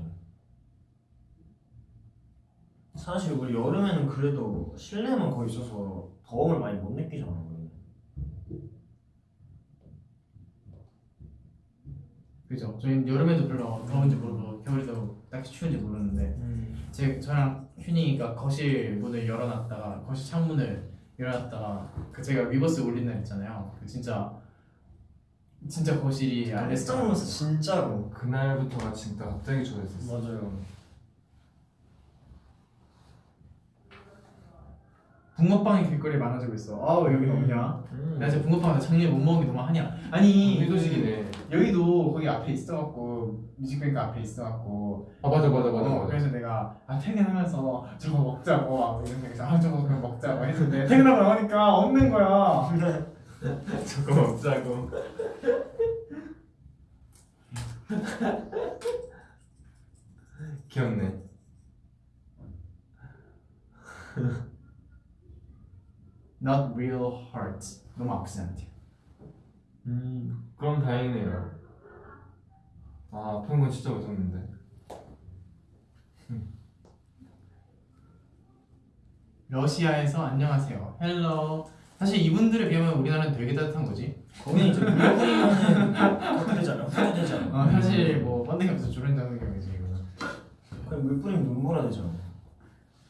사실 우리 여름에는 그래도 실내만 거의 있어서 더움을 많이 못 느끼잖아. 우리는.
그죠? 저희는 여름에도 별로 더운지 모르고 겨울에도 딱히 추운지 모르는데
음.
제 저랑 휴니가 거실 문을 열어놨다가 거실 창문을 열어놨다가 그 제가 위버스 올린 날 있잖아요. 그 진짜 진짜 거실이
깜짝
알래스카
놀랐어 진짜로
그날부터가 진짜 갑자기 좋아졌었어.
맞아요
붕어빵이 길거리에 많아지고 있어. 아우 여기 없냐?
음.
나 진짜 붕어빵 나 작년에 못 먹은 게 너무 하냐? 아니
해도식이네.
여기도 거기 앞에 있어갖고 뮤직뱅크 앞에 있어갖고
아 맞아 맞아 맞아
어,
맞아.
그래서 내가 아 퇴근하면서 저거 먹자고 막 이런 생각해서 아 저거 그냥 먹자고 했는데 퇴근하고 나오니까 없는 거야.
저거 먹자고. 귀엽네.
Not real heart. 너무 악센트.
음 그럼 다행이네요. 아 아픈 건 진짜 무섭는데.
러시아에서 안녕하세요. 헬로. 사실 이분들에 비하면 우리나라는 되게 따뜻한 거지.
거기는 이제 물 뿌리면은 어떻게 되잖아 후회 되잖아
어, 사실 뭐 번데기 없어 주름 잡는 경우지 이거는.
그냥 물 뿌리면 눈물아 되잖아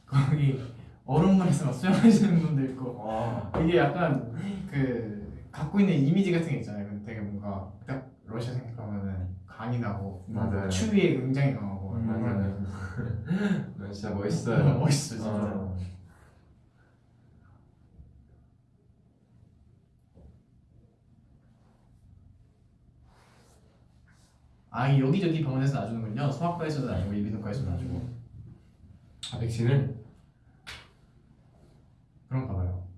거기 얼음물에서 막 수영하시는 분도 있고
와
이게 약간 그 갖고 있는 이미지 같은 게 있잖아요. 근데 되게 뭔가 딱 러시아 생각하면은 강인하고
맞아요.
추위에 굉장히 강하고
음, 맞아요. 넌 진짜 멋있어요.
멋있어 진짜.
어.
아이 여기저기 병원에서 놔주는군요. 소아과에서도 놔주고 이비인후과에서도 놔주고
아 백신을
그런가 봐요.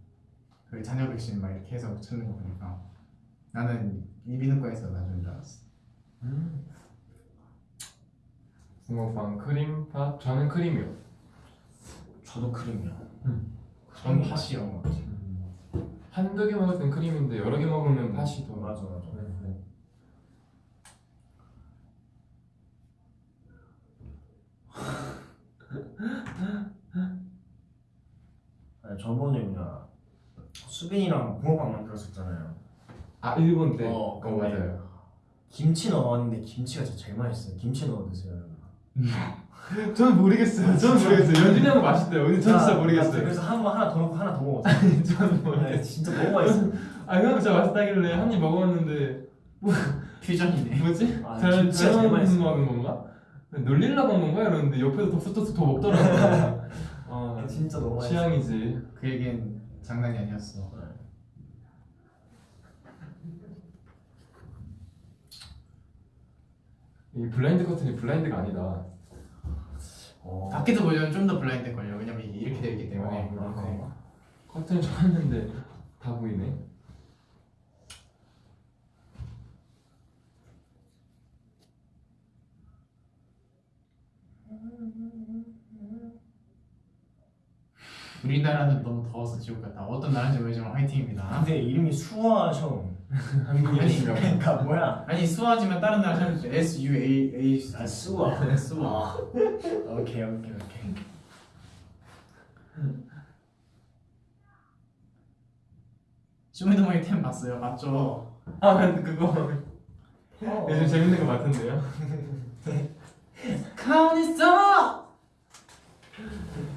그 자녀 백신 막 이렇게 해서 찾는 거 보니까 나는 이비인후과에서 놔주는 줄 알았어.
붕어빵 크림 팥 저는 크림이요.
저도 크림이야
전 팥이요.
한두 개 먹을 땐 크림인데 여러 개 먹으면 팥이 더
맞아 맞아
네.
아니, 저번에 뭐냐 수빈이랑 붕어빵 만들었었잖아요
아 일본 때.
어,
어. 맞아요.
김치 넣었는데 김치가 진짜 제일 맛있어요 김치 넣어 드세요
저는 모르겠어요. 저는 모르겠어요. 연준이 형은 맛있대요. 근데 전 진짜
나-
모르겠어요.
나 그래서 한 번 하나 더 넣고 하나 더 먹었어
저는
네,
모르겠어요.
진짜 너무 맛있어
아형 진짜 맛있다길래 한 입 먹어봤는데
퓨전이네.
뭐지?
아,
잘 잘못. 먹은 건가? 놀릴라 먹는 거야 이러는데 옆에서 더 붙어서 더 먹더라고요. 어,
진짜 너무
취향이지.
그 얘기는 장난이 아니었어.
이 블라인드 커튼이 블라인드가 아니다.
어.
밖에서 보면 좀 더 블라인드 걸려. 왜냐면 이렇게 되어 있기 때문에.
어, 그렇네.
커튼을 쳐놨는데 다 보이네.
우리나라는 너무 더워서 지옥 같다. 어떤 나라인지 모르지만 화이팅입니다.
근데 이름이 수아형
한국인인가 봐.
그러니까 뭐야
아니 수아지만 다른 나라 사람 S U A A
아 수아
네, 수아.
아. 오케이 오케이 오케이
쇼미더머니 템 봤어요? 맞죠?
아 근데 그거 요즘 재밌는 거 같은데요?
가만히 있어.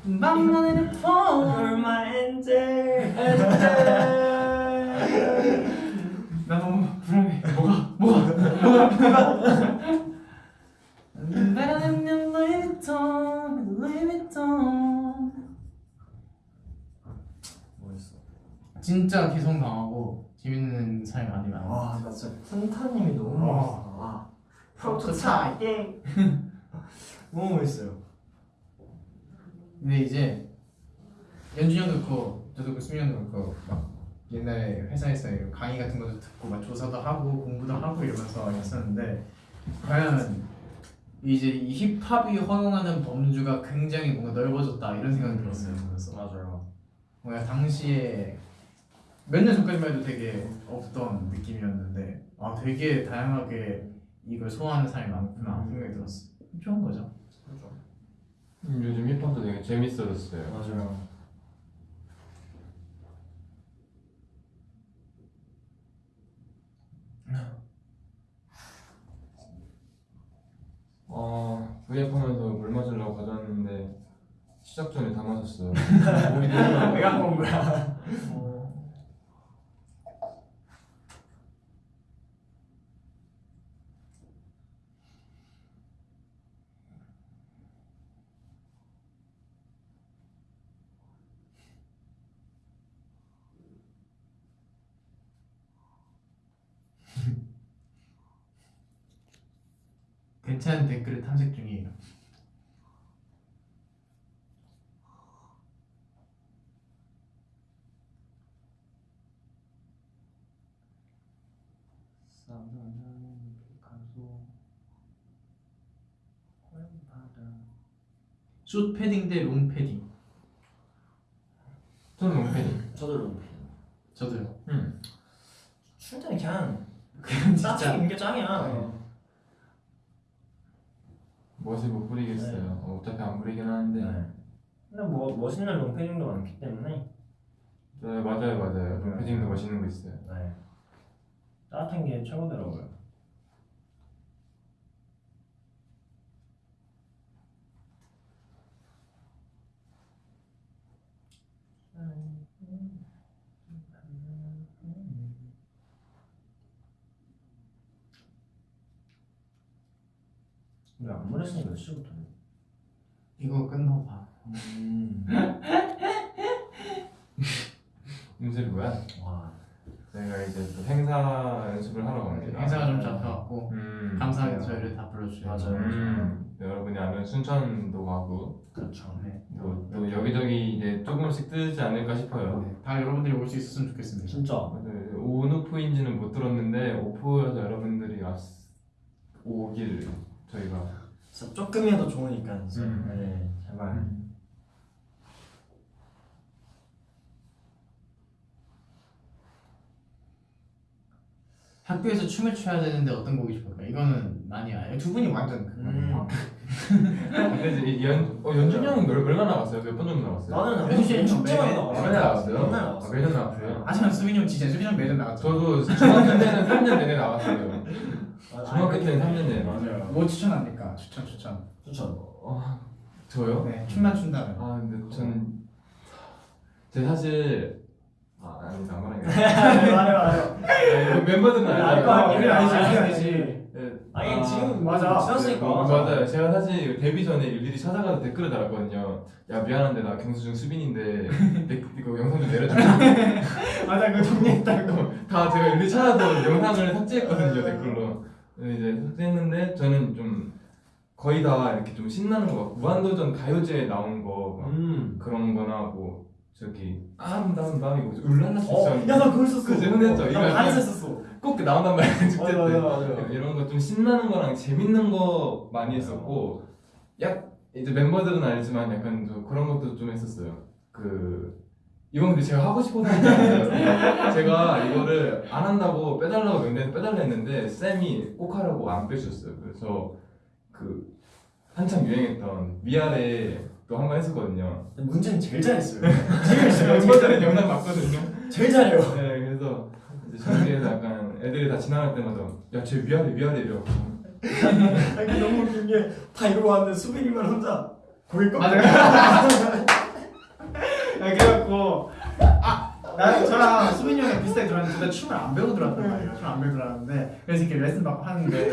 폰.
You're my angel
나 너무 불안해. 뭐가 뭐가 뭐가
멋있어
진짜 개성 강하고 재밌는 사람이 많이 많아.
와나 진짜 쿤타님이 너무
와.
멋있어 와 프로토타입 예. 너무 멋있어요
근데 이제 연준이 형도 그렇고 저도 그 수민 형도 그렇고 막 옛날에 회사에서 강의 같은 것도 듣고 막 조사도 하고 공부도 하고 이러면서 했었는데 과연 이제 이 힙합이 허용하는 범주가 굉장히 뭔가 넓어졌다 이런 생각이 들었어요. 그래서
맞아요
뭔가 당시에 몇 년 전까지만 해도 되게 없던 느낌이었는데 아 되게 다양하게 이걸 소화하는 사람이 많구나 생각이 들었어. 좋은 거죠.
음, 요즘 힙합도 되게 재밌어졌어요.
맞아요
어 구입하면서 물 마시려고 가져왔는데 시작 전에 다 마셨어요.
갖고 온 거야?
어,
괜찮은 댓글을 탐색 중이에요. 숏 패딩 대 롱 패딩.
저는 롱 패딩.
저도 롱.
저도요.
음.
출 때는 그냥
그냥
딱
진짜
입는 게 짱이야.
네.
멋을 못 부리겠어요.
네.
어, 어차피 안 부리긴 하는데.
네. 근데 뭐 멋있는 롱패딩도 많기 때문에
네 맞아요 맞아요. 롱패딩도 멋있는 거 있어요.
네. 따뜻한 게 최고더라고요. 왜 안무 레슨이 몇 시부터?
이거 끝나봐.
음.
음색이 뭐야?
와.
저희가 이제 또 행사 연습을 하러 갑니다.
행사가 좀 잡혀갖고
음,
감사하게. 저희를 다 불러주셔요.
맞아요.
음, 여러분이 아는 순천도 가고
그렇죠.
네.
또, 또 여기저기 이제 조금씩 뜨지 않을까 싶어요.
네. 다 여러분들이 올 수 있었으면 좋겠습니다.
진짜.
맞아요. 온오프인지는 못 들었는데 오프여서 여러분들이 왔, 오길 저희가
조금이라도 좋으니까.
음.
네, 제발.
학교에서 춤을 춰야 되는데 어떤 곡이 좋을까? 이거는 아니야. 두 분이 완전 그거네요.
근데 이제 이 연, 어, 연준이 형은 몇- 얼마나 나왔어요? 몇 번 정도 나왔어요?
나는
시간
축제만 나와.
맨날 나왔어요?
맨날
아,
나왔어.
매년 나왔어요?
하지만 수빈이 형 진짜 수빈이 형 매년 나갔죠.
저도 중학교 때는 3년 내내 나왔어요
아,
중학교
아니,
때는 3년 내내
맞아요.
뭐 추천합니까? 추천 추천.
추천.
어, 저요?
네, 춤만 춘다면.
아 근데 전 제가 사실 아안 말하겠다
말해 말해.
네, 멤버들은
알거
알아요.
아니야.
알지,
알지,
알지.
네,
아니
아,
지금
맞아.
지났으니까.
어, 맞아요. 제가 사실 데뷔 전에 일일이 찾아가서 댓글을 달았거든요. 야 미안한데 나 경수중 수빈인데 내, 이거 영상 좀 내려줘.
맞아, 그 정리했다고.
다 제가 일일이 찾아서 영상을 삭제했거든요 댓글로. 이제 삭제했는데 저는 좀 거의 다 이렇게 좀 신나는 거 무한도전 가요제에 나온 거막
음.
그런 거나 뭐 저기 아름다운밤 이거 울랄라
어,
세션
야나 그걸 썼어.
그치, 흔했죠. 이거
나
약간-
반에서 썼어.
꼭 나온단 말이야 축제
맞아
때.
맞아 맞아.
이런 거 좀 신나는 거랑 재밌는 거 많이 했었고 약 이제 멤버들은 알지만 약간 좀 그런 것도 좀 했었어요. 그 이건 근데 제가 하고 싶어서. 제가 이거를 안 한다고 빼달라고 명단에서 빼달라 했는데 쌤이 꼭 하라고 안 빼주셨어요. 그래서 그 한참 유행했던 위아래 또 한 번 했었거든요.
문제는 제일 잘했어요. 제일 잘했어요.
멤버들은 영상 봤거든요.
제일 잘해요.
네, 그래서 이제 저기에서 약간 애들이 다 지나갈 때마다 야쟤 위아래 위아래 이러고
아니 너무 웃긴 게 다 이러고 왔는데 수빈이만 혼자 고개 꺾고.
아, 그래갖고 아, 나는 저랑 수빈이 형이 비슷하게 들어왔는데 둘다 춤을 안 들어왔단 말이에요. 춤을 안 배우고 들어왔는데 그래서 이렇게 레슨 받고 하는데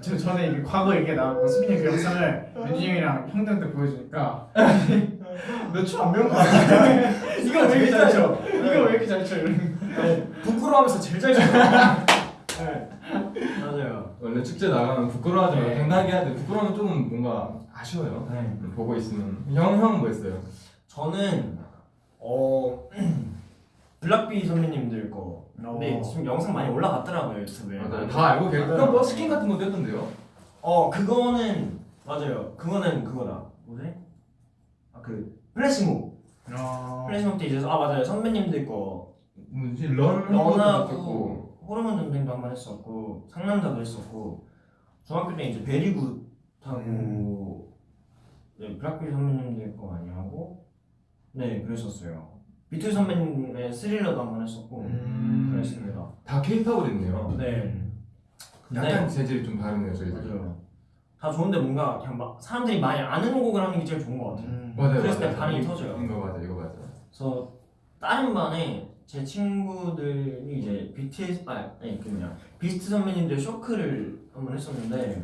저 전에 이게 과거 이렇게 나오고 수빈이 형 그 영상을 민준이 형이랑 형들한테 보여주니까 너 춤 안 배운 거 같아. 이거 왜 이렇게 잘 춰? 이거 왜 이렇게 잘 춰? 이러는 거.
네, 부끄러워하면서 제일 잘 쳐. 네. 맞아요.
원래 축제 나가면 부끄러워하지 말고
네.
당당하게 해야 돼. 부끄러우면 조금 뭔가 아쉬워요.
네.
보고 있으면 형 형은 뭐 했어요?
저는 어 블락비 선배님들 거. 근데
어.
지금 영상 많이 올라갔더라고요 유튜브에.
다 알고 계세요.
맞아요.
형 버스킹 같은 것도 했던데요?
어 그거는 맞아요. 그거는 그거다. 뭐지? 아그 플래시몹.
어.
플래시몹 때 이제 아 맞아요 선배님들 거
뭐지 Run
Run하고 호르몬 전쟁도 한 번 했었고 상남자도 했었고 중학교 때 이제 Very Good 하고 네 블락비 선배님들 거 많이 하고 네 그랬었어요. 비틀 선배님의 스릴러도 한 번 했었고
음.
그랬습니다.
다 케이팝을 했네요.
네
약간 재질이 좀 다르네요 저희들.
맞아요. 다 좋은데 뭔가 그냥 막 사람들이 많이 아는 곡을 하는 게 제일 좋은 것 같아요.
음.
맞아요.
그랬을 때
맞아요.
반응이
이-
터져요.
이거 맞아, 이거 맞아.
그래서 다른 반에 제 친구들이 이제 BTS 아 아니 그 뭐냐 비스트 선배님들 쇼크를 한번 했었는데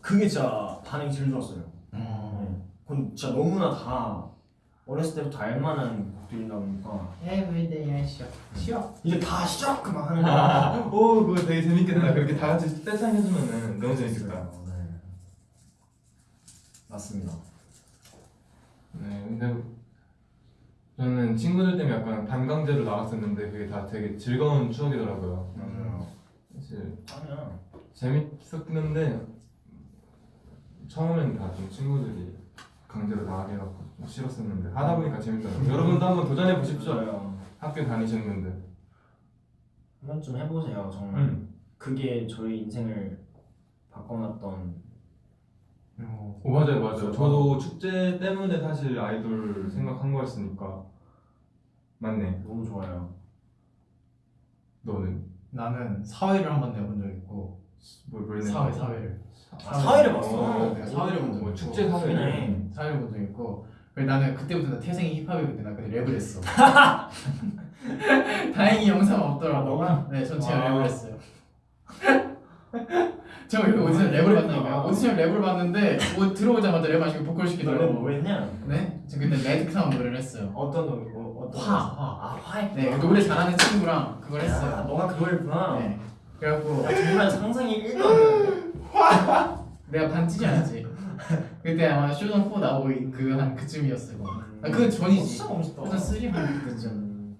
그게 진짜 반응이 제일 좋았어요.
어.
네. 그건 진짜 너무나 다 어렸을 때부터 알만한 곡들이다 보니까
Everyday I shop. shop.
이제 다 시작 막 하는 거야.
오, 그거 되게 재밌겠다. 그렇게 다 같이 떼창 해주면은 너무 재밌겠다.
네. 맞습니다.
네, 근데 저는 친구들 때문에 약간 반강제로 나갔었는데 그게 다 되게 즐거운 추억이더라고요.
맞아요.
사실
아니야.
재밌었는데 처음엔 다 좀 친구들이 강제로 나가게 해갖고 좀 싫었었는데 하다 보니까 재밌더라고요. 여러분도 한번 도전해 보십시오. 학교 다니셨는데.
한 번쯤 해보세요. 정말
음.
그게 저희 인생을 바꿔놨던
어.
오 맞아요 맞아요. 저도 축제 때문에 사실 아이돌 생각한 거였으니까 맞네.
너무 좋아요.
너는
나는 사회를 한 번 내본 적 있고
뭘뭘 내?
사회 사회를
아, 사회를 봤어?
어,
내가 사회를 본적
뭐
있고
축제 사회.
사회를 본적 있고 그래서 나는 그때부터 나 태생이 힙합이거든 나 그때 랩을 했어 다행히 영상 없더라고
아, 너가?
네 전체가
와.
랩을 했어요 저 여기 오디션 랩을 봤다니까요 오디션 랩을 봤는데 뭐 들어오자마자 랩 하시고 보컬 시키더라고
뭐 했냐?
네? 지금 그때 레드 크라운 노래를 했어요
어떤 노래? 뭐, 어떤
화? 화.
아 화해.
네 노래 잘하는 친구랑 그걸
야,
했어요
너가 그걸 했구나.
네 그래갖고
야 정말 상상이 1도 안 되는데.
내가 반 찌지 않았지 그때 아마 쇼전 4 나오고 그 한 그쯤이었을 거야 아, 그건 전이지.
어, 진짜 멋있다.
쇼전 3 그때쯤
음.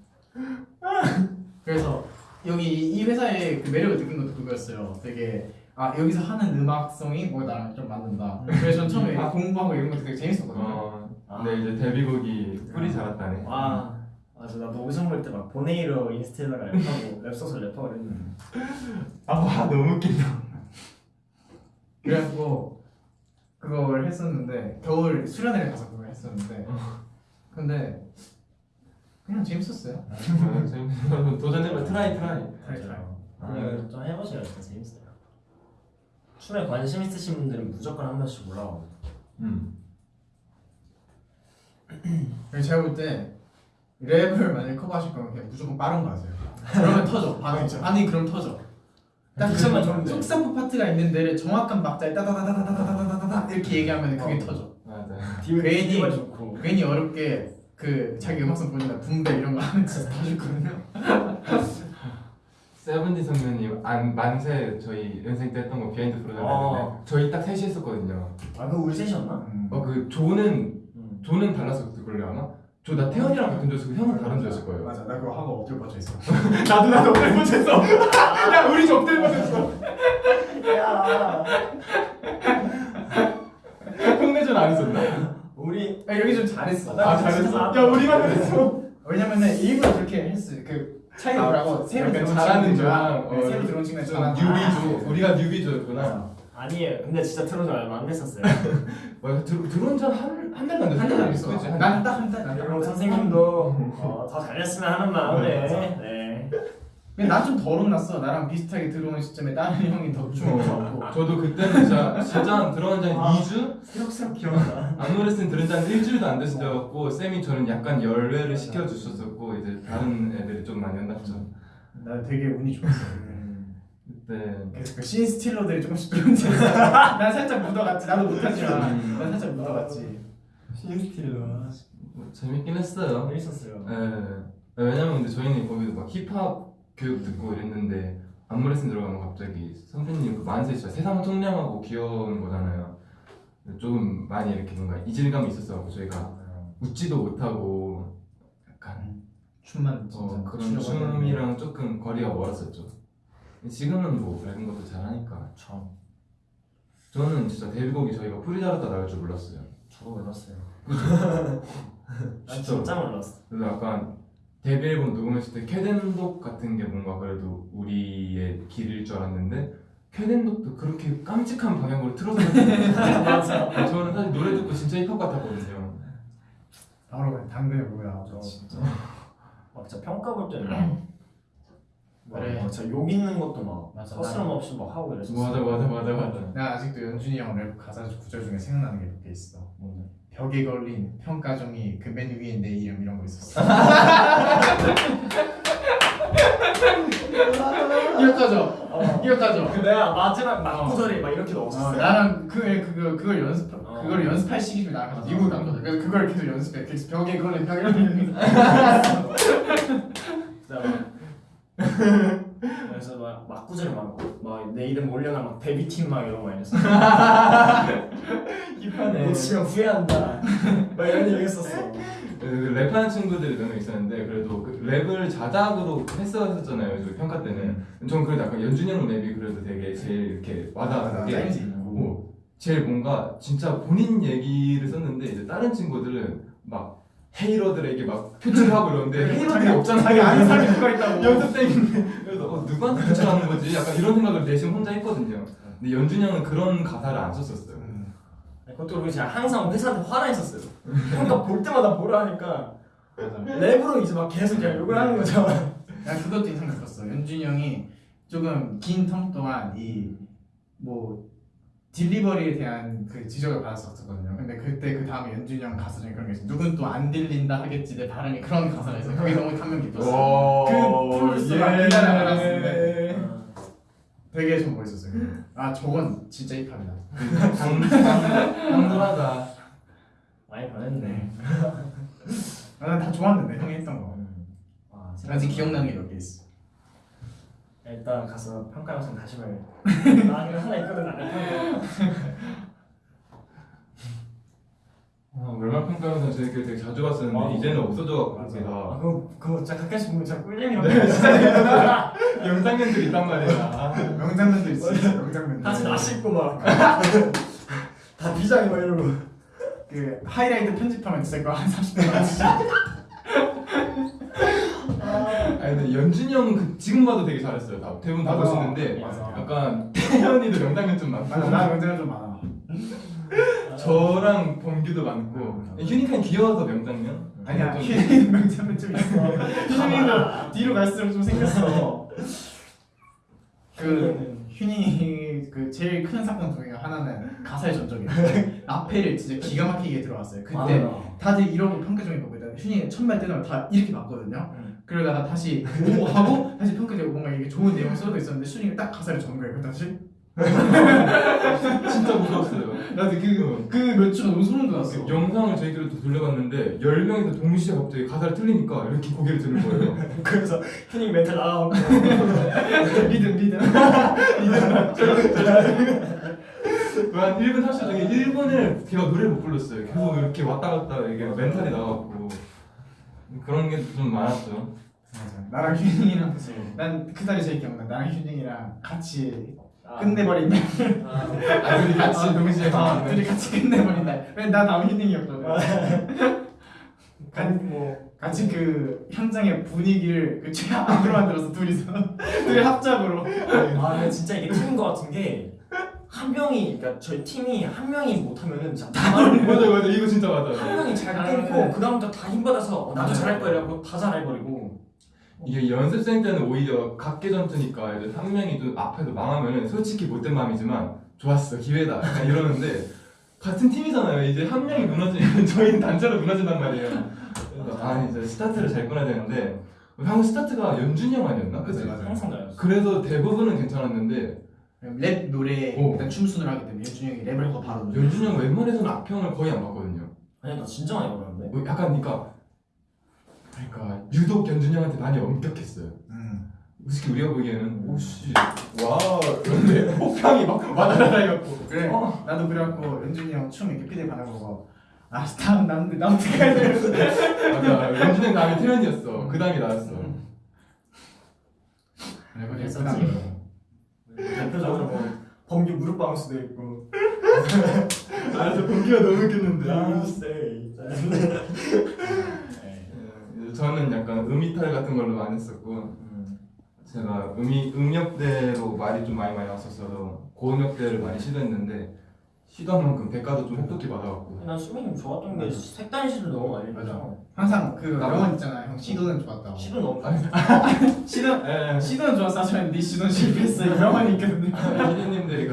그래서 여기 이 회사의 그 매력을 느낀 것도 그거였어요. 되게 아 여기서 하는 음악성이 뭐 나랑 좀 맞는다. 그래서 전 처음에
아.
공부하고 이런 것도 되게 재밌었거든요.
어.
아.
근데 이제 데뷔곡이 꿀이 잘았다네.
와 맞아 나도 오디션 볼때 막 보네이로 인스타에다가 랩하고 랩 써서 랩하고 그랬는데
아 와, 너무 웃긴다.
그래갖고 그걸 했었는데 겨울 수련회를 가서 그걸 했었는데 근데 그냥 재밌었어요.
아, 재밌어. 도전해봐.
try try. try, try.
아.
네, 좀 해보세요 진짜 재밌어요 춤에 관심 있으신 분들은 무조건 한 번씩 올라와
음.
제가 볼 때 랩을 만약에 커버하실 거면 그냥 무조건 빠른 거 하세요. 그러면 터져. 반응이 반응이 그럼 터져. 딱
딕션만
그
좋은데.
속사포 파트가 있는 데를 정확한 박자에 따다다다다다다다다다 이렇게 얘기하면 그게 터져.
맞아.
디귿
괜히- 괜히 어렵게 그 자기 음악성 보니까 분배 이런 거 하면 진짜 터질거든요.
세븐디 선배님 안 만세 저희 연생 때 했던 거 비하인드 프로그램
어.
저희 딱 셋이 했었거든요.
아 그거 우리 셋이었나?
음.
어그 조는
응.
조는 달랐을 걸요 아마. 저나 태연이랑 같은 조였고 형은 다른 조였을 거예요.
맞아, 나 그거 하고 엎드려 뻗쳐 있어.
나도 나도 엎드려 뻗쳤어. 야 우리 좀 엎드려 뻗쳤어.
야
흉내전 안 했었나?
우리
아, 여기 좀 잘했어.
아 잘했어. 야 우리만 그랬어.
왜냐면은 일부러 그렇게 했어. 그 차이가
아,
뭐라고 새로
약간
들어온
잘하는 조랑,
네,
어,
새로 들어온 친구들
좀 뉴비조. 우리가 뉴비조였구나.
아니에요 근데 진짜 들어온 지 얼마 안 됐었어요
와 들, 들어온 지한 한 달도 안 됐어.
한달 됐어.
그치?
한난딱 한 달.
그럼 선생님도 어, 더 잘했으면 하는 마음에 네.
근데 난 좀 덜 혼났어. 나랑 비슷하게 들어온 시점에 다른 형이 더 춤을 췄고.
저도 그때는 진짜 진짜 들어간 지한
아.
2주?
새록새록 기억나
안노레슨 들은 지한 일주일도 안 됐을 때였고 쌤이 저는 약간 열외를 시켜주셨었고 이제 다른 애들이 좀 많이 혼났죠
나 되게 운이 좋았어.
그때
그래서 그 신스틸러들이 조금씩 들어온지 난 살짝 묻어갔지. 나도 못하지만
음.
난 살짝 묻어갔지.
뭐 재밌긴 했어요
재밌었어요
예. 왜냐면 근데 저희는 거기서 막 힙합 교육 듣고 이랬는데 안무 레슨 들어가면 갑자기 선생님 그 만세 진짜 세상 청량하고 귀여운 거잖아요 조금 많이 이렇게 뭔가 이질감이 있었어요 저희가 웃지도 못하고 약간
춤만
어, 그런. 춤이랑 조금 거리가 멀었었죠. 지금은 뭐 밝은 것도 잘하니까.
저
저는 진짜 데뷔곡이 저희가 프리다르다 나올 줄 몰랐어요.
저도 몰랐어요. 난 진짜 몰랐어
그래서 약간 데뷔 앨범 녹음했을 때 Cat & Dog 같은 게 뭔가 그래도 우리의 길일 줄 알았는데 Cat & Dog도 그렇게 깜찍한 방향으로 틀어서
맞아
저는 사실 노래 듣고 진짜 힙합 같았거든요.
바로 그냥 당근에 뭐야.
저 진짜 막 진짜 평가 볼 때는
그래.
막 진짜 욕 있는 것도 막
맞아.
서슴 없이 막 하고 이랬어
맞아 맞아 맞아 맞아.
나 아직도 연준이 형 랩 가사 구절 중에 생각나는 게 몇 개 있어.
뭔데?
벽에 걸린 평가 종이 그 맨 위에 내 이름 이런 거 있었어. 기억하죠?
어.
기억하죠?
그 내가 마지막 막구절에 막 이렇게
어,
넣었었어.
나랑 그 그거 그걸 연습
어.
그걸 연습할 시기를 나랑 같이
맞아.
미국 갔거든. 그래서 그걸 계속 연습해. 계속 벽에 걸린 벽에 걸린.
그래서 막 막구절 막막내 이름 올려놔 막 데뷔팀 막 이런 거 했어.
힙하네.
못 치면 후회한다. 막 이런 얘기 했었어.
그 랩하는 친구들이 몇 명 있었는데 그래도 그 랩을 자작으로 했었잖아요 저 평가 때는 전 그래도 약간 연준이 형 랩이 그래도 되게 제일 이렇게 와닿았던 게
있고.
뭐 제일 뭔가 진짜 본인 얘기를 썼는데 이제 다른 친구들은 막 헤이러들에게 막 표출하고 이러는데 헤이러들이 없잖아
자기 아는 사람이 누가 있다고.
연습 때문에 그래서 어, 누구한테 표출하는 거지 약간 이런 생각을 내심 혼자 했거든요 근데 연준이 형은 그런 가사를 안 썼었어요
음.
그것도 그렇고 제가 항상 회사한테 화나 있었어요. 그러니까 볼 때마다 뭐라 하니까. 랩으로 이제 막 계속 그냥 욕을 하는 거죠.
난 그것도 인상 깊었어. 연준이 형이 조금 긴 term 동안 이뭐 delivery에 대한 그 지적을 받았었거든요. 근데 그때 그 다음에 연준이 형 가사 중에 그런 게 있어. 누군 또 안 들린다 하겠지 내 발음이 그런 가사가 있어. 그게 너무 감명 깊었어. 그 verse가
예.
기다려 알았는데 되게 좀 멋있었어요. 아 저건 진짜 힙합이다.
당돌하다
많이 변했네.
아, 난다 좋았는데 형이 했던 거.
아,
아직 기억나는 게 몇 개 있어.
일단 가서 평가 영상 다시 봐야 나 이거 하나 있거든 안 했던
아, 웰말 평가 영상 저희끼리 되게 자주 봤었는데
아,
이제는 없어져갖고
거.
제가
아 그거 그거 진짜 가끔씩 보면 진짜 꿀잼이라고.
영상년들이 있단 말이야
명장면도 있어. 명장면.
다시 나 씻고 막. 다 비장이 막 이러고.
그 하이라이트 편집하면 진짜 그거 한 30분 나지.
아니 근데 연준이 형은 그 지금 봐도 되게 잘했어요 다 대부분 다
맞아.
보시는데
맞아.
약간 태연이도 명장면 좀 많고
맞아 나 명장면 좀 많아.
저랑 범규도 많고
음.
휴닝칸 귀여워서 명장면
아니야
좀-
휴닝 명장면 좀 있어. 휴닝도 뒤로 갈수록 좀 생겼어. 그 휴닝이 그 제일 큰 사건 중에 하나는 가사 전 적이에요. 앞에를 진짜 기가 막히게 들어왔어요. 그때 다들 이러고 보고 있다가 휴닝이 첫말 뜨면 다 이렇게 봤거든요.
음.
그러다가 다시 오 하고 다시 평가되고 뭔가 이게 좋은 내용이 써져 있었는데 휴닝이 딱 가사를 전 거예요. 그 다시
진짜 무서웠어요
나도 그그몇 주 너무 소름 돋았어.
그 영상을 저희끼리 또 돌려봤는데 10명이서 동시에 갑자기 가사를 틀리니까 이렇게 고개를 드는 거예요
그래서 휴닝 멘탈 나가고.
리듬 리듬.
한 1분 30초 중에 1분을 제가 노래를 못 불렀어요 계속 이렇게 왔다 갔다 이게 멘탈이 나가고 그런 게 좀 많았죠
맞아. 나랑 휴닝이랑 난 그날이 제일 기억나. 나랑 휴닝이랑 같이
아.
끝내버린 날.
아.
아 둘이 같이 동시에
아,
가는
둘이 같이 끝내버린 날. 왜나 다음 휴닝이었거든.
간 뭐.
같이 그 현장의 분위기를 그 최악으로 만들어서 둘이서 둘이 합작으로.
아 근데 진짜 이게 팀인 것 같은 게 한 명이 그러니까 저희 팀이 한 명이 못하면은 진짜 다 말을
맞아 맞아 이거 진짜 맞아
한 명이 잘
아,
끊고
네.
그 다음부터 다 힘받아서 어, 나도
네.
잘할 거야 이러고 다 잘해버리고
이게 연습생 때는 오히려 각계 전투니까 이제 한 명이 좀 앞에서 망하면은 솔직히 못된 마음이지만 좋았어 기회다 약간 이러는데 같은 팀이잖아요 이제 한 명이 무너지면 저희는 단체로 무너진단 말이에요 그래서 아 이제 스타트를 잘 끊어야 되는데 형 스타트가 연준이 형 아니었나? 그치?
맞아, 맞아.
항상 나였어
그래서 대부분은 괜찮았는데
랩 노래
오.
일단 춤순으로 하기 때문에 연준이 형이 랩을 하고 바로.
연준이 형 웬만해서는 악평을 거의 안 봤거든요
아니 나 진짜 많이 걸었는데
뭐 약간 그러니까 그러니까 유독 연준이 형한테 많이 엄격했어요
음.
솔직히 우리가 보기에는 오씨 와 그런데 혹평이 막 와다다다 해갖고
그래.
어.
나도 그래갖고 연준이 형 춤 이렇게 피드 반응 보고 아 다음 남들 나 어떻게 해야 돼?
맞아 연준이 형 다음에 태연이었어 그 다음에 나였어
랩을
했었지.
했구나.
대표적으로 뭐 범규 무릎 바운스도 있고.
아 저 범규가 너무 웃겼는데.
나세
예, 저는 약간 음이탈 같은 걸로 많이 했었고 제가 음이 음역대로 말이 좀 많이 많이 왔었어서 고음역대를 많이 시도했는데 시도한 만큼 대가도 좀 혹독히 받아갖고
난 수민이 좋았던 게 색다른 시도 너무 많이
맞아.
해서
항상 그
나도.
명언 있잖아. 형 시도는 좋았다고.
시도 너무
아니,
시도
예,
시도는 좋았어 하지만 네 시도는 실패했어. 이 명언이 있거든요.
피디님들이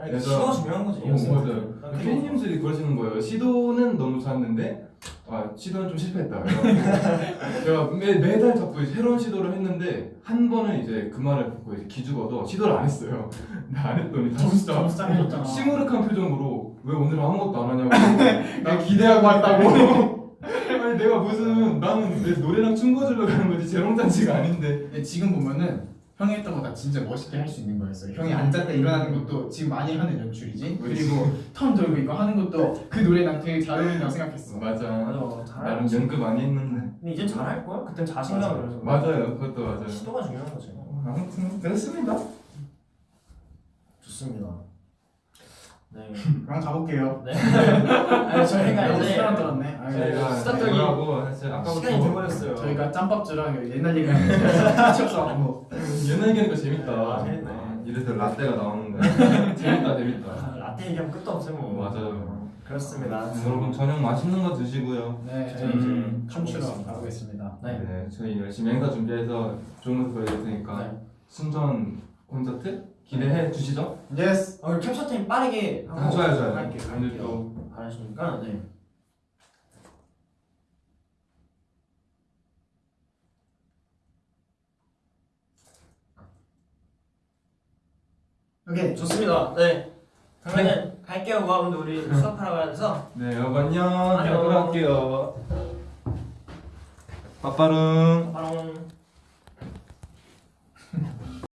아니
그래서-
시도가 중요한 거지.
어, 맞아요.
난
피디님들이 그러시는 거예요. 시도는 너무 좋았는데 아 시도는 좀 실패했다. 제가 매, 매달 자꾸 새로운 시도를 했는데 한 번은 이제 그 말을 듣고 이제 기죽어서 시도를 안 했어요. 근데 안 했더니 진짜
짱해졌잖아.
시무룩한 표정으로 왜 오늘 아무것도 안 하냐고
나 기대하고 왔다고.
아니 내가 무슨 나는 내 노래랑 춤 거주러 가는 거지 재롱잔치가 아닌데
지금 보면은 형이 했던 거 다 진짜 멋있게 할 수 있는 거였어요. 형이 앉았다 일어나는 것도 지금 많이 하는 연출이지. 그리고 턴 돌고 이거 하는 것도 그 노래 난 되게 잘 어울린다고 생각했어.
맞아
맞아
나름 연습 많이 했는데
근데 이제 잘할 거야? 그땐 자신감 그래서
맞아요 그것도 맞아요
시도가 중요한 거지.
아무튼 그렇습니다
좋습니다. 네.
그럼 가볼게요.
네. 아니 저희가
너무
이제
떨었네. 아유,
저희가 사실 아까부터
시간이 돼버렸어요.
저희가 짬밥주랑 옛날 얘기하는데 끝이 없어가지고
옛날 얘기하니까 재밌다.
아, 재밌네.
아, 이래서 라떼가 나오는데 재밌다 재밌다.
아, 라떼 얘기하면 끝도 없어요. 뭐.
맞아요.
그렇습니다.
여러분 저녁 맛있는 거 드시고요.
네
저희
음,
춤추러
가보겠습니다.
가보겠습니다.
네.
네, 저희 열심히 행사 준비해서 좋은 모습 보여드릴 테니까
네.
순전 콘서트 기대해 주시죠.
Yes.
오늘 캡처 타임 빠르게 하고
아, 좋아요 좋아요.
할게요.
오늘. 또
잘하시니까 네.
오케이.
좋습니다. 네. 그러면 갈게요. 여러분들 우리 수업하러 가야 돼서
네, 여러분 안녕.
안녕.
돌아갈게요. 빠빠릉.
바로